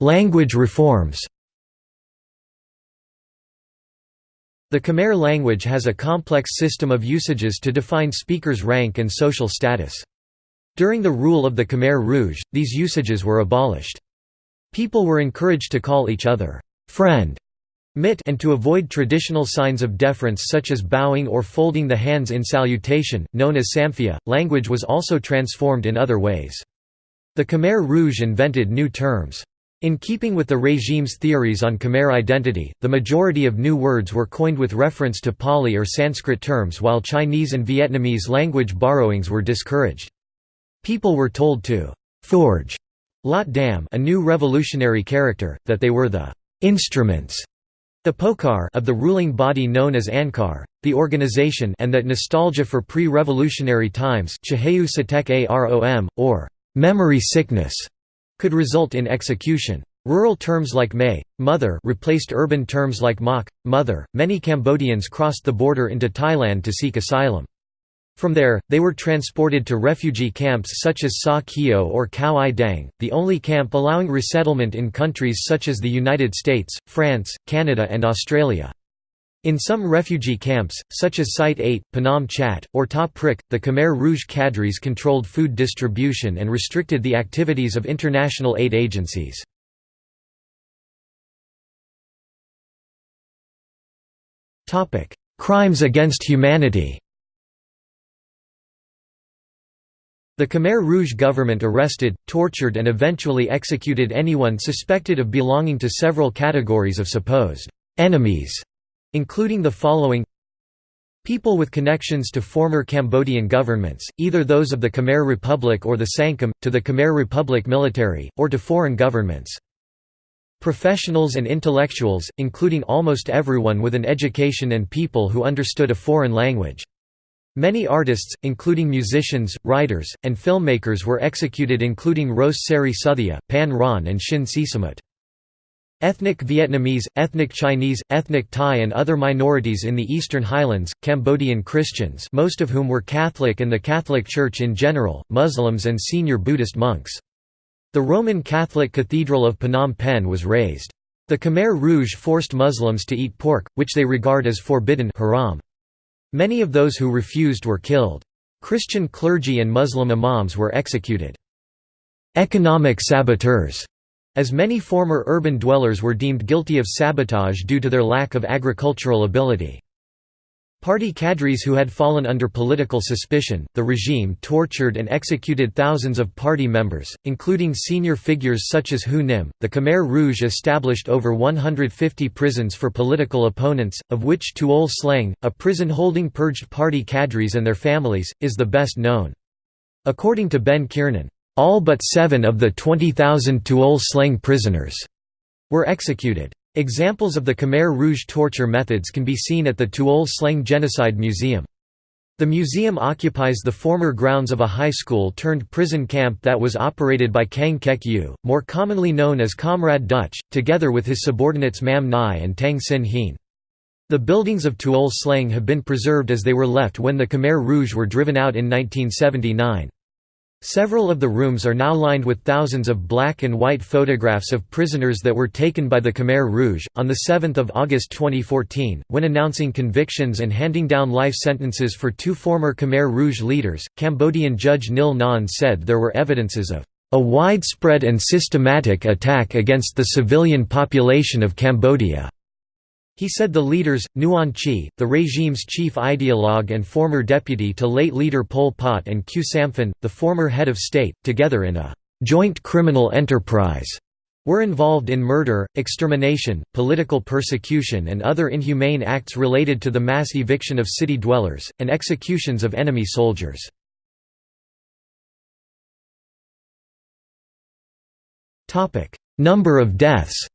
Language reforms The Khmer language has a complex system of usages to define speakers' rank and social status. During the rule of the Khmer Rouge, these usages were abolished. People were encouraged to call each other, friend, mit and to avoid traditional signs of deference such as bowing or folding the hands in salutation, known as sampeah. Language was also transformed in other ways. The Khmer Rouge invented new terms. In keeping with the regime's theories on Khmer identity, the majority of new words were coined with reference to Pali or Sanskrit terms while Chinese and Vietnamese language borrowings were discouraged. People were told to «forge» Lot Dam a new revolutionary character, that they were the «instruments» the pokar of the ruling body known as Angkar, the organization and that nostalgia for pre-revolutionary times or Memory sickness could result in execution. Rural terms like may, mother replaced urban terms like mak, mother. Many Cambodians crossed the border into Thailand to seek asylum. From there, they were transported to refugee camps such as Sa Kaeo or Khao I Dang, the only camp allowing resettlement in countries such as the United States, France, Canada and Australia. In some refugee camps, such as Site 8, Phnom Chat, or Ta Prik, the Khmer Rouge cadres controlled food distribution and restricted the activities of international aid agencies. Crimes against humanity The Khmer Rouge government arrested, tortured and eventually executed anyone suspected of belonging to several categories of supposed «enemies» including the following People with connections to former Cambodian governments, either those of the Khmer Republic or the Sangkum, to the Khmer Republic military, or to foreign governments. Professionals and intellectuals, including almost everyone with an education and people who understood a foreign language. Many artists, including musicians, writers, and filmmakers were executed including Ros Serey Sothea, Pan Ron and Sinn Sisamouth. Ethnic Vietnamese, ethnic Chinese, ethnic Thai and other minorities in the Eastern Highlands, Cambodian Christians most of whom were Catholic and the Catholic Church in general, Muslims and senior Buddhist monks. The Roman Catholic Cathedral of Phnom Penh was razed. The Khmer Rouge forced Muslims to eat pork, which they regard as forbidden haram. Many of those who refused were killed. Christian clergy and Muslim imams were executed. Economic saboteurs as many former urban dwellers were deemed guilty of sabotage due to their lack of agricultural ability. Party cadres who had fallen under political suspicion, the regime tortured and executed thousands of party members, including senior figures such as Hou Nim. The Khmer Rouge established over 150 prisons for political opponents, of which Tuol Sleng, a prison holding purged party cadres and their families, is the best known. According to Ben Kiernan, all but seven of the 20,000 Tuol Sleng prisoners were executed. Examples of the Khmer Rouge torture methods can be seen at the Tuol Sleng Genocide Museum. The museum occupies the former grounds of a high school turned prison camp that was operated by Kang Kek Iew, more commonly known as Comrade Duch, together with his subordinates Mam Nai and Tang Sin Hien. The buildings of Tuol Sleng have been preserved as they were left when the Khmer Rouge were driven out in 1979. Several of the rooms are now lined with thousands of black and white photographs of prisoners that were taken by the Khmer Rouge. On 7 August 2014, when announcing convictions and handing down life sentences for two former Khmer Rouge leaders, Cambodian judge Nil Nonn said there were evidences of a widespread and systematic attack against the civilian population of Cambodia. He said the leaders, Nuon Chea, the regime's chief ideologue and former deputy to late leader Pol Pot and Khieu Samphan, the former head of state, together in a «joint criminal enterprise» were involved in murder, extermination, political persecution and other inhumane acts related to the mass eviction of city dwellers, and executions of enemy soldiers. Number of deaths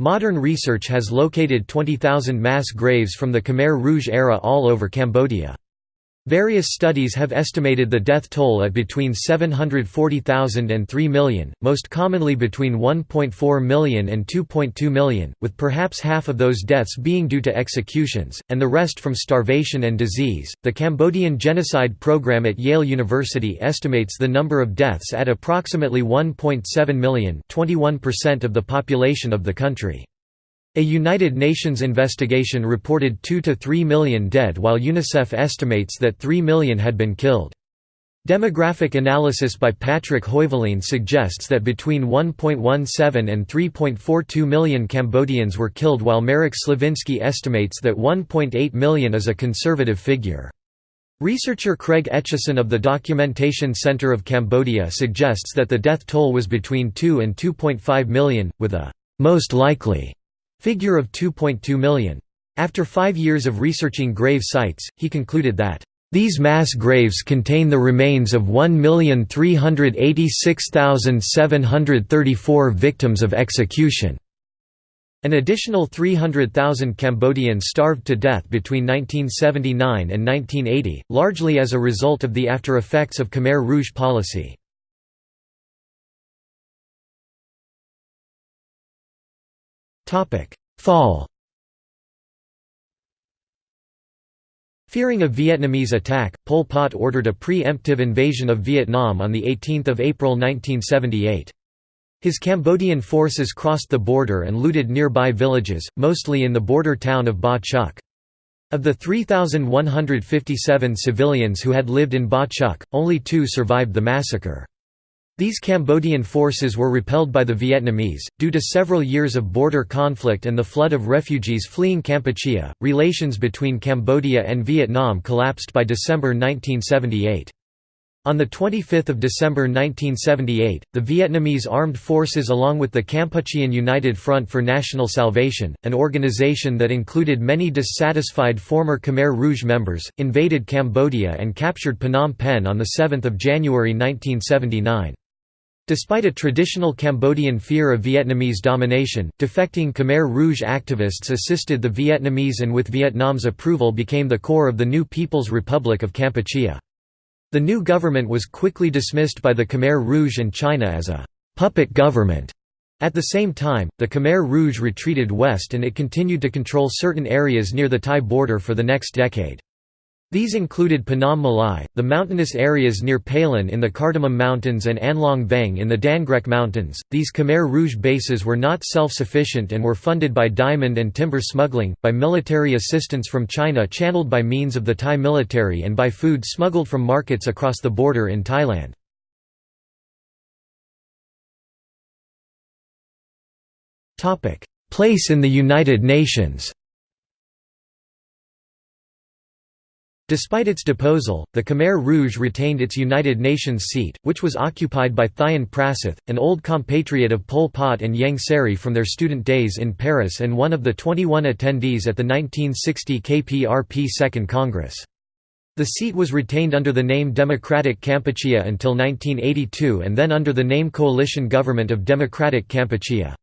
Modern research has located 20,000 mass graves from the Khmer Rouge era all over Cambodia. Various studies have estimated the death toll at between 740,000 and 3 million, most commonly between 1.4 million and 2.2 million, with perhaps half of those deaths being due to executions, and the rest from starvation and disease. The Cambodian Genocide Program at Yale University estimates the number of deaths at approximately 1.7 million, 21% of the population of the country. A United Nations investigation reported 2 to 3 million dead while UNICEF estimates that 3 million had been killed. Demographic analysis by Patrick Heuveline suggests that between 1.17 and 3.42 million Cambodians were killed while Marek Sliwinski estimates that 1.8 million is a conservative figure. Researcher Craig Etcheson of the Documentation Center of Cambodia suggests that the death toll was between 2 and 2.5 million, with a «most likely» Figure of 2.2 million. After five years of researching grave sites, he concluded that, "...these mass graves contain the remains of 1,386,734 victims of execution." An additional 300,000 Cambodians starved to death between 1979 and 1980, largely as a result of the after-effects of Khmer Rouge policy. Fall Fearing a Vietnamese attack, Pol Pot ordered a pre-emptive invasion of Vietnam on 18 April 1978. His Cambodian forces crossed the border and looted nearby villages, mostly in the border town of Ba Chuc. Of the 3,157 civilians who had lived in Ba Chuc, only two survived the massacre. These Cambodian forces were repelled by the Vietnamese, due to several years of border conflict and the flood of refugees fleeing Kampuchea. Relations between Cambodia and Vietnam collapsed by December 1978. On 25 December 1978, the Vietnamese armed forces along with the Kampuchean United Front for National Salvation, an organization that included many dissatisfied former Khmer Rouge members, invaded Cambodia and captured Phnom Penh on 7 January 1979. Despite a traditional Cambodian fear of Vietnamese domination, defecting Khmer Rouge activists assisted the Vietnamese and with Vietnam's approval became the core of the new People's Republic of Kampuchea. The new government was quickly dismissed by the Khmer Rouge and China as a «puppet government». At the same time, the Khmer Rouge retreated west and it continued to control certain areas near the Thai border for the next decade. These included Phnom Malai, the mountainous areas near Pailin in the Cardamom Mountains and Anlong Veng in the Dangrek Mountains. These Khmer Rouge bases were not self sufficient and were funded by diamond and timber smuggling, by military assistance from China channeled by means of the Thai military, and by food smuggled from markets across the border in Thailand. Place in the United Nations Despite its deposal, the Khmer Rouge retained its United Nations seat, which was occupied by Thiounn Prasith, an old compatriot of Pol Pot and Ieng Sary from their student days in Paris and one of the 21 attendees at the 1960 KPRP Second Congress. The seat was retained under the name Democratic Kampuchea until 1982 and then under the name Coalition Government of Democratic Kampuchea.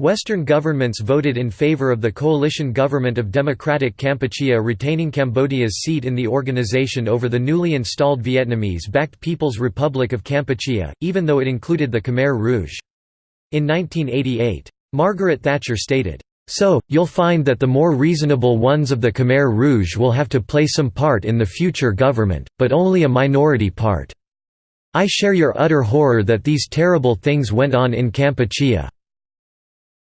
Western governments voted in favor of the coalition government of Democratic Kampuchea retaining Cambodia's seat in the organization over the newly installed Vietnamese-backed People's Republic of Kampuchea, even though it included the Khmer Rouge. In 1988, Margaret Thatcher stated, "...so, you'll find that the more reasonable ones of the Khmer Rouge will have to play some part in the future government, but only a minority part. I share your utter horror that these terrible things went on in Kampuchea."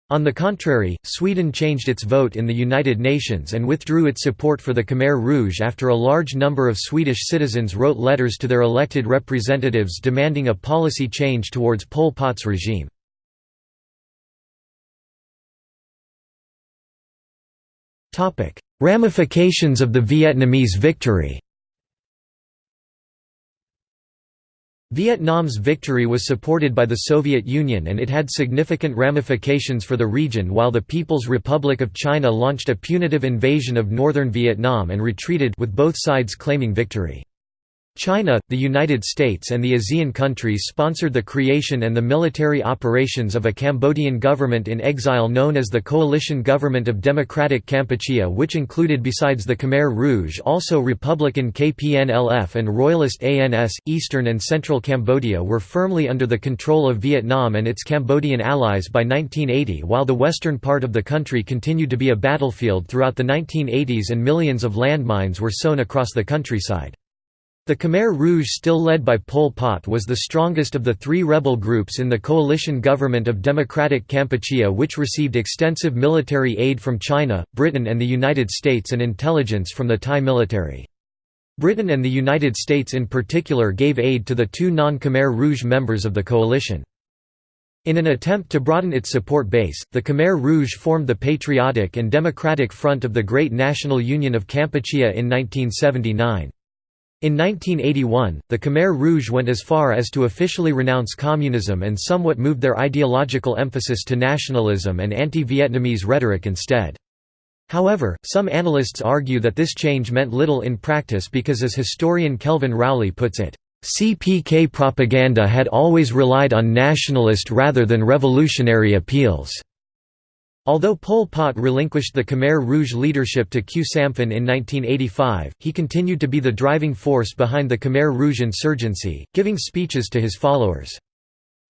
On the contrary, Sweden changed its vote in the United Nations and withdrew its support for the Khmer Rouge after a large number of Swedish citizens wrote letters to their elected representatives demanding a policy change towards Pol Pot's regime. Ramifications of the Vietnamese victory Vietnam's victory was supported by the Soviet Union and it had significant ramifications for the region while the People's Republic of China launched a punitive invasion of northern Vietnam and retreated with both sides claiming victory. China, the United States and the ASEAN countries sponsored the creation and the military operations of a Cambodian government in exile known as the Coalition Government of Democratic Kampuchea which included besides the Khmer Rouge also Republican KPNLF and Royalist ANS. Eastern and central Cambodia were firmly under the control of Vietnam and its Cambodian allies by 1980 while the western part of the country continued to be a battlefield throughout the 1980s and millions of landmines were sown across the countryside. The Khmer Rouge still led by Pol Pot was the strongest of the three rebel groups in the coalition government of Democratic Kampuchea which received extensive military aid from China, Britain and the United States and intelligence from the Thai military. Britain and the United States in particular gave aid to the two non-Khmer Rouge members of the coalition. In an attempt to broaden its support base, the Khmer Rouge formed the Patriotic and Democratic Front of the Great National Union of Kampuchea in 1979. In 1981, the Khmer Rouge went as far as to officially renounce communism and somewhat moved their ideological emphasis to nationalism and anti-Vietnamese rhetoric instead. However, some analysts argue that this change meant little in practice because as historian Kelvin Rowley puts it, CPK propaganda had always relied on nationalist rather than revolutionary appeals. Although Pol Pot relinquished the Khmer Rouge leadership to Khieu Samphan in 1985, he continued to be the driving force behind the Khmer Rouge insurgency, giving speeches to his followers.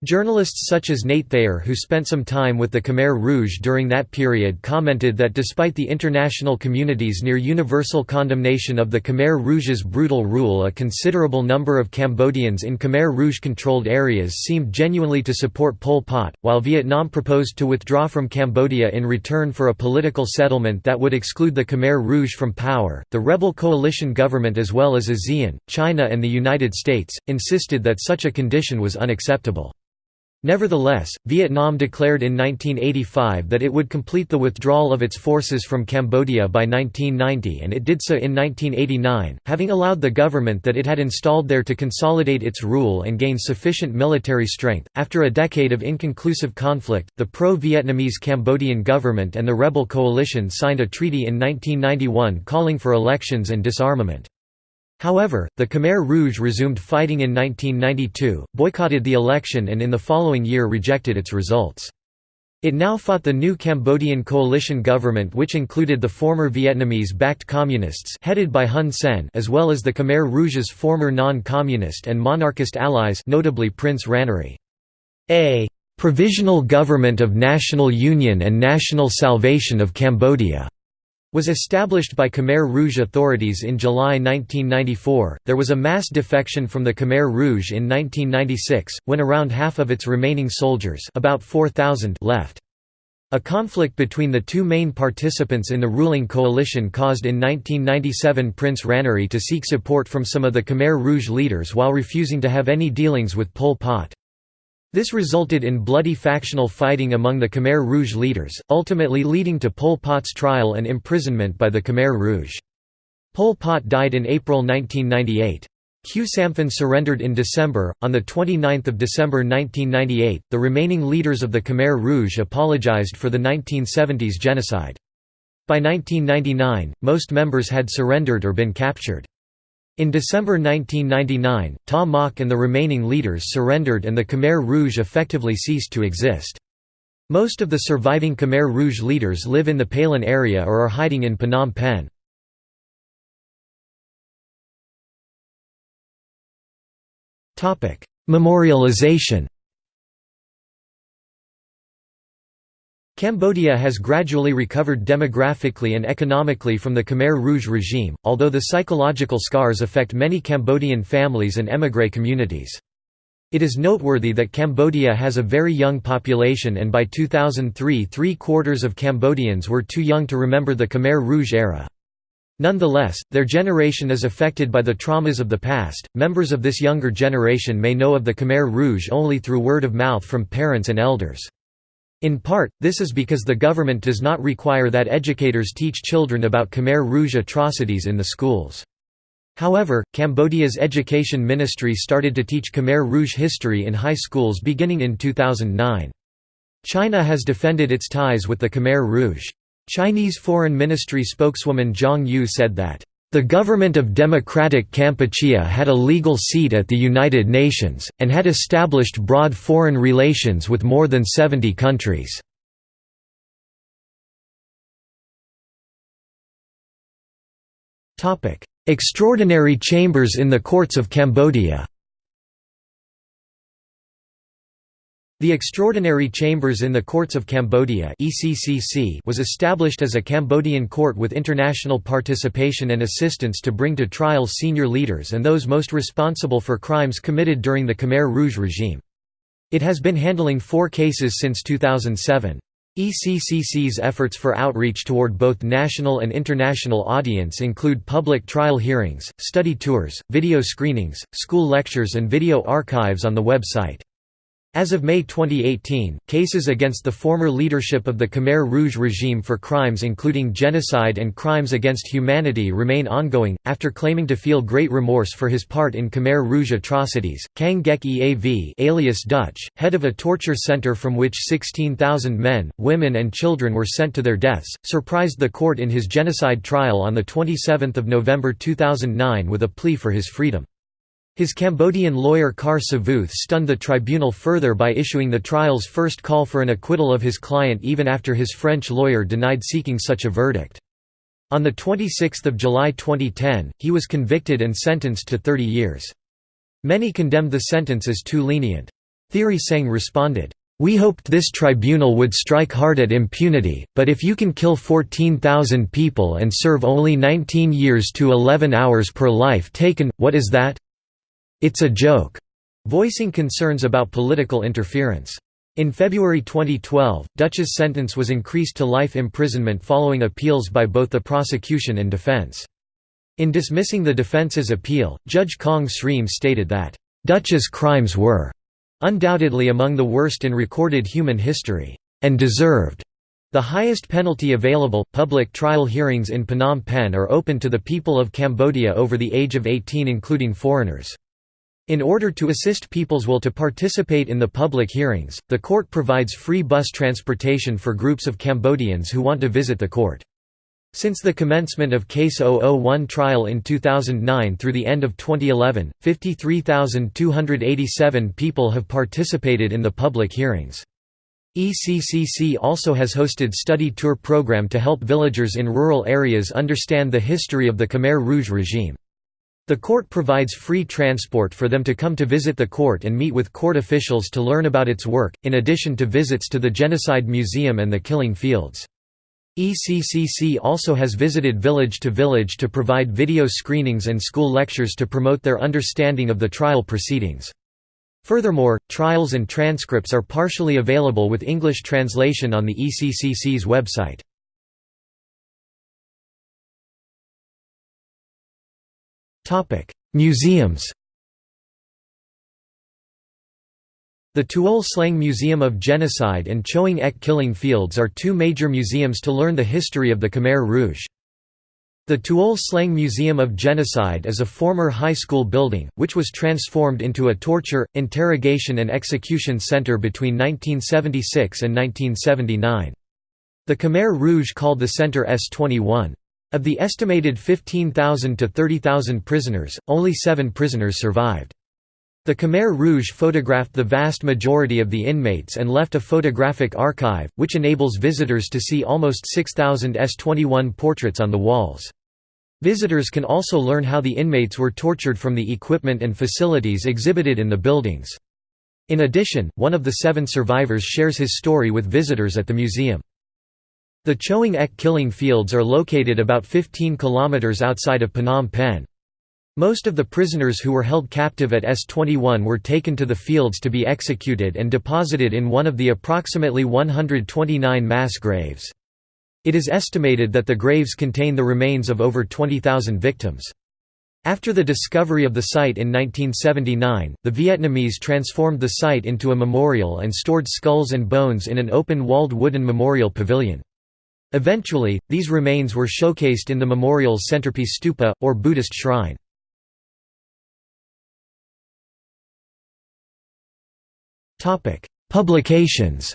Journalists such as Nate Thayer who spent some time with the Khmer Rouge during that period commented that despite the international community's near universal condemnation of the Khmer Rouge's brutal rule a considerable number of Cambodians in Khmer Rouge-controlled areas seemed genuinely to support Pol Pot, while Vietnam proposed to withdraw from Cambodia in return for a political settlement that would exclude the Khmer Rouge from power. The rebel coalition government as well as ASEAN, China and the United States, insisted that such a condition was unacceptable. Nevertheless, Vietnam declared in 1985 that it would complete the withdrawal of its forces from Cambodia by 1990 and it did so in 1989, having allowed the government that it had installed there to consolidate its rule and gain sufficient military strength. After a decade of inconclusive conflict, the pro Vietnamese Cambodian government and the rebel coalition signed a treaty in 1991 calling for elections and disarmament. However, the Khmer Rouge resumed fighting in 1992, boycotted the election and in the following year rejected its results. It now fought the new Cambodian coalition government which included the former Vietnamese-backed communists headed by Hun Sen as well as the Khmer Rouge's former non-communist and monarchist allies notably Prince Ranariddh. A «provisional government of national union and national salvation of Cambodia» was established by Khmer Rouge authorities in July 1994. There was a mass defection from the Khmer Rouge in 1996, when around half of its remaining soldiers, about 4,000, left. A conflict between the two main participants in the ruling coalition caused in 1997 Prince Ranariddh to seek support from some of the Khmer Rouge leaders while refusing to have any dealings with Pol Pot. This resulted in bloody factional fighting among the Khmer Rouge leaders, ultimately leading to Pol Pot's trial and imprisonment by the Khmer Rouge. Pol Pot died in April 1998. Khieu Samphan surrendered in December. On 29 December 1998, the remaining leaders of the Khmer Rouge apologized for the 1970s genocide. By 1999, most members had surrendered or been captured. In December 1999, Ta Mok and the remaining leaders surrendered and the Khmer Rouge effectively ceased to exist. Most of the surviving Khmer Rouge leaders live in the Pailin area or are hiding in Phnom Penh. Memorialization Cambodia has gradually recovered demographically and economically from the Khmer Rouge regime, although the psychological scars affect many Cambodian families and émigré communities. It is noteworthy that Cambodia has a very young population and by 2003 three-quarters of Cambodians were too young to remember the Khmer Rouge era. Nonetheless, their generation is affected by the traumas of the past. Members of this younger generation may know of the Khmer Rouge only through word of mouth from parents and elders. In part, this is because the government does not require that educators teach children about Khmer Rouge atrocities in the schools. However, Cambodia's education ministry started to teach Khmer Rouge history in high schools beginning in 2009. China has defended its ties with the Khmer Rouge. Chinese Foreign Ministry spokeswoman Zhang Yu said that, The government of Democratic Kampuchea had a legal seat at the United Nations, and had established broad foreign relations with more than 70 countries. Extraordinary chambers in the courts of Cambodia The Extraordinary Chambers in the Courts of Cambodia was established as a Cambodian court with international participation and assistance to bring to trial senior leaders and those most responsible for crimes committed during the Khmer Rouge regime. It has been handling four cases since 2007. ECCC's efforts for outreach toward both national and international audience include public trial hearings, study tours, video screenings, school lectures and video archives on the website. As of May 2018, cases against the former leadership of the Khmer Rouge regime for crimes including genocide and crimes against humanity remain ongoing. After claiming to feel great remorse for his part in Khmer Rouge atrocities, Kang Kek Iew, alias Duch, head of a torture center from which 16,000 men, women, and children were sent to their deaths, surprised the court in his genocide trial on the 27th of November 2009 with a plea for his freedom. His Cambodian lawyer Kar Savuth stunned the tribunal further by issuing the trial's first call for an acquittal of his client even after his French lawyer denied seeking such a verdict. On 26 July 2010, he was convicted and sentenced to 30 years. Many condemned the sentence as too lenient. Theary Seng responded, "'We hoped this tribunal would strike hard at impunity, but if you can kill 14,000 people and serve only 19 years to 11 hours per life taken, what is that? It's a joke, voicing concerns about political interference. In February 2012, Duch's sentence was increased to life imprisonment following appeals by both the prosecution and defense. In dismissing the defense's appeal, Judge Kong Srim stated that, "...Duch's crimes were undoubtedly among the worst in recorded human history, and deserved the highest penalty available. Public trial hearings in Phnom Penh are open to the people of Cambodia over the age of 18, including foreigners. In order to assist people's will to participate in the public hearings, the court provides free bus transportation for groups of Cambodians who want to visit the court. Since the commencement of Case 001 trial in 2009 through the end of 2011, 53,287 people have participated in the public hearings. ECCC also has hosted study tour program to help villagers in rural areas understand the history of the Khmer Rouge regime. The court provides free transport for them to come to visit the court and meet with court officials to learn about its work, in addition to visits to the Genocide Museum and the Killing Fields. ECCC also has visited village to village to provide video screenings and school lectures to promote their understanding of the trial proceedings. Furthermore, trials and transcripts are partially available with English translation on the ECCC's website. Museums The Tuol Sleng Museum of Genocide and Choeung Ek Killing Fields are two major museums to learn the history of the Khmer Rouge. The Tuol Sleng Museum of Genocide is a former high school building, which was transformed into a torture, interrogation and execution center between 1976 and 1979. The Khmer Rouge called the center S-21. Of the estimated 15,000 to 30,000 prisoners, only seven prisoners survived. The Khmer Rouge photographed the vast majority of the inmates and left a photographic archive, which enables visitors to see almost 6,000 S21 portraits on the walls. Visitors can also learn how the inmates were tortured from the equipment and facilities exhibited in the buildings. In addition, one of the seven survivors shares his story with visitors at the museum. The Choeung Ek killing fields are located about 15 kilometers outside of Phnom Penh. Most of the prisoners who were held captive at S-21 were taken to the fields to be executed and deposited in one of the approximately 129 mass graves. It is estimated that the graves contain the remains of over 20,000 victims. After the discovery of the site in 1979, the Vietnamese transformed the site into a memorial and stored skulls and bones in an open-walled wooden memorial pavilion. Eventually, these remains were showcased in the memorial's centerpiece stupa, or Buddhist shrine. Publications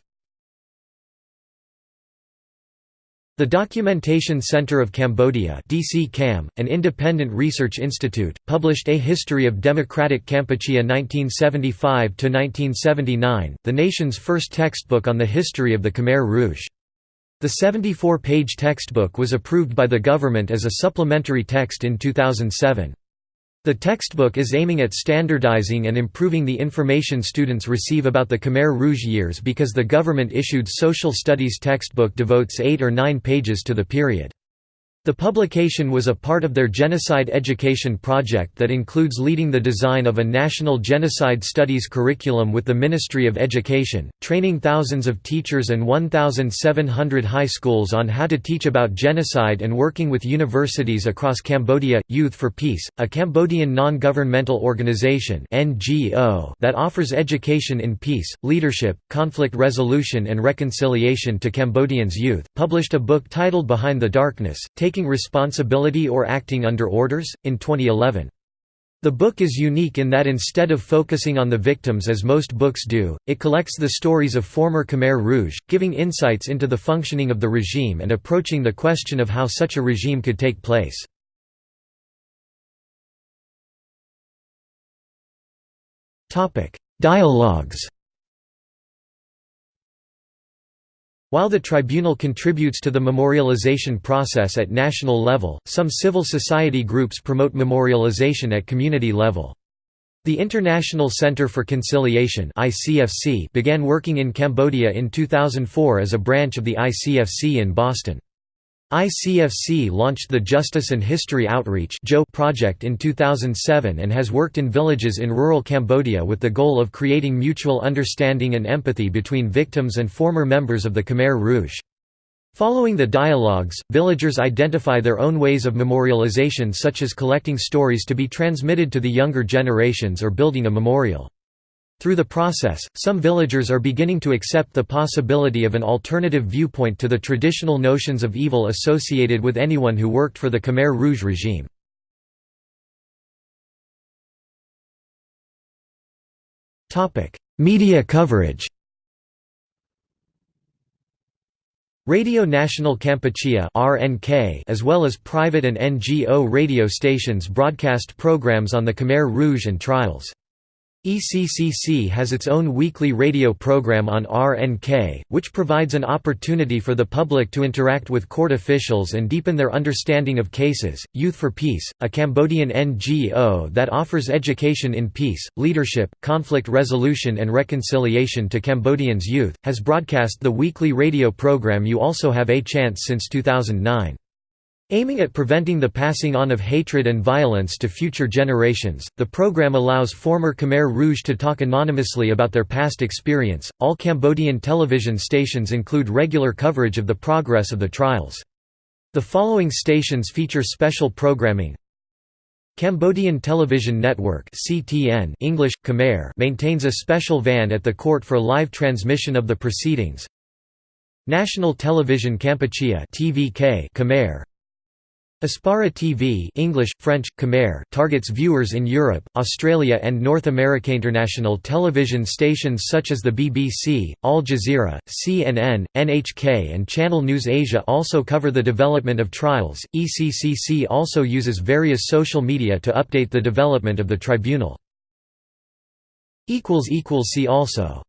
The Documentation Center of Cambodia DC -CAM, an independent research institute, published A History of Democratic Kampuchea 1975–1979, the nation's first textbook on the history of the Khmer Rouge. The 74-page textbook was approved by the government as a supplementary text in 2007. The textbook is aiming at standardizing and improving the information students receive about the Khmer Rouge years because the government-issued social studies textbook devotes eight or nine pages to the period. The publication was a part of their genocide education project that includes leading the design of a national genocide studies curriculum with the Ministry of Education, training thousands of teachers and 1,700 high schools on how to teach about genocide and working with universities across Cambodia. Youth for Peace, a Cambodian non-governmental organization that offers education in peace, leadership, conflict resolution and reconciliation to Cambodians' youth, published a book titled Behind the Darkness, taking taking responsibility or acting under orders, in 2011. The book is unique in that instead of focusing on the victims as most books do, it collects the stories of former Khmer Rouge, giving insights into the functioning of the regime and approaching the question of how such a regime could take place. Dialogues While the tribunal contributes to the memorialization process at national level, some civil society groups promote memorialization at community level. The International Center for Conciliation began working in Cambodia in 2004 as a branch of the ICFC in Boston. ICFC launched the Justice and History Outreach project in 2007 and has worked in villages in rural Cambodia with the goal of creating mutual understanding and empathy between victims and former members of the Khmer Rouge. Following the dialogues, villagers identify their own ways of memorialization such as collecting stories to be transmitted to the younger generations or building a memorial. Through the process, some villagers are beginning to accept the possibility of an alternative viewpoint to the traditional notions of evil associated with anyone who worked for the Khmer Rouge regime. Media coverage Radio National Kampuchea as well as private and NGO radio stations broadcast programs on the Khmer Rouge and trials. ECCC has its own weekly radio program on RNK, which provides an opportunity for the public to interact with court officials and deepen their understanding of cases. Youth for Peace, a Cambodian NGO that offers education in peace, leadership, conflict resolution, and reconciliation to Cambodians' youth, has broadcast the weekly radio program You Also Have a Chance since 2009. Aiming at preventing the passing on of hatred and violence to future generations, the program allows former Khmer Rouge to talk anonymously about their past experience. All Cambodian television stations include regular coverage of the progress of the trials. The following stations feature special programming. Cambodian Television Network (CTN) English Khmer maintains a special van at the court for live transmission of the proceedings. National Television Kampuchea (TVK) Khmer Apsara TV English, French, Khmer targets viewers in Europe, Australia and North America. International television stations such as the BBC, Al Jazeera, CNN, NHK and Channel News Asia also cover the development of trials. ECCC also uses various social media to update the development of the tribunal. See also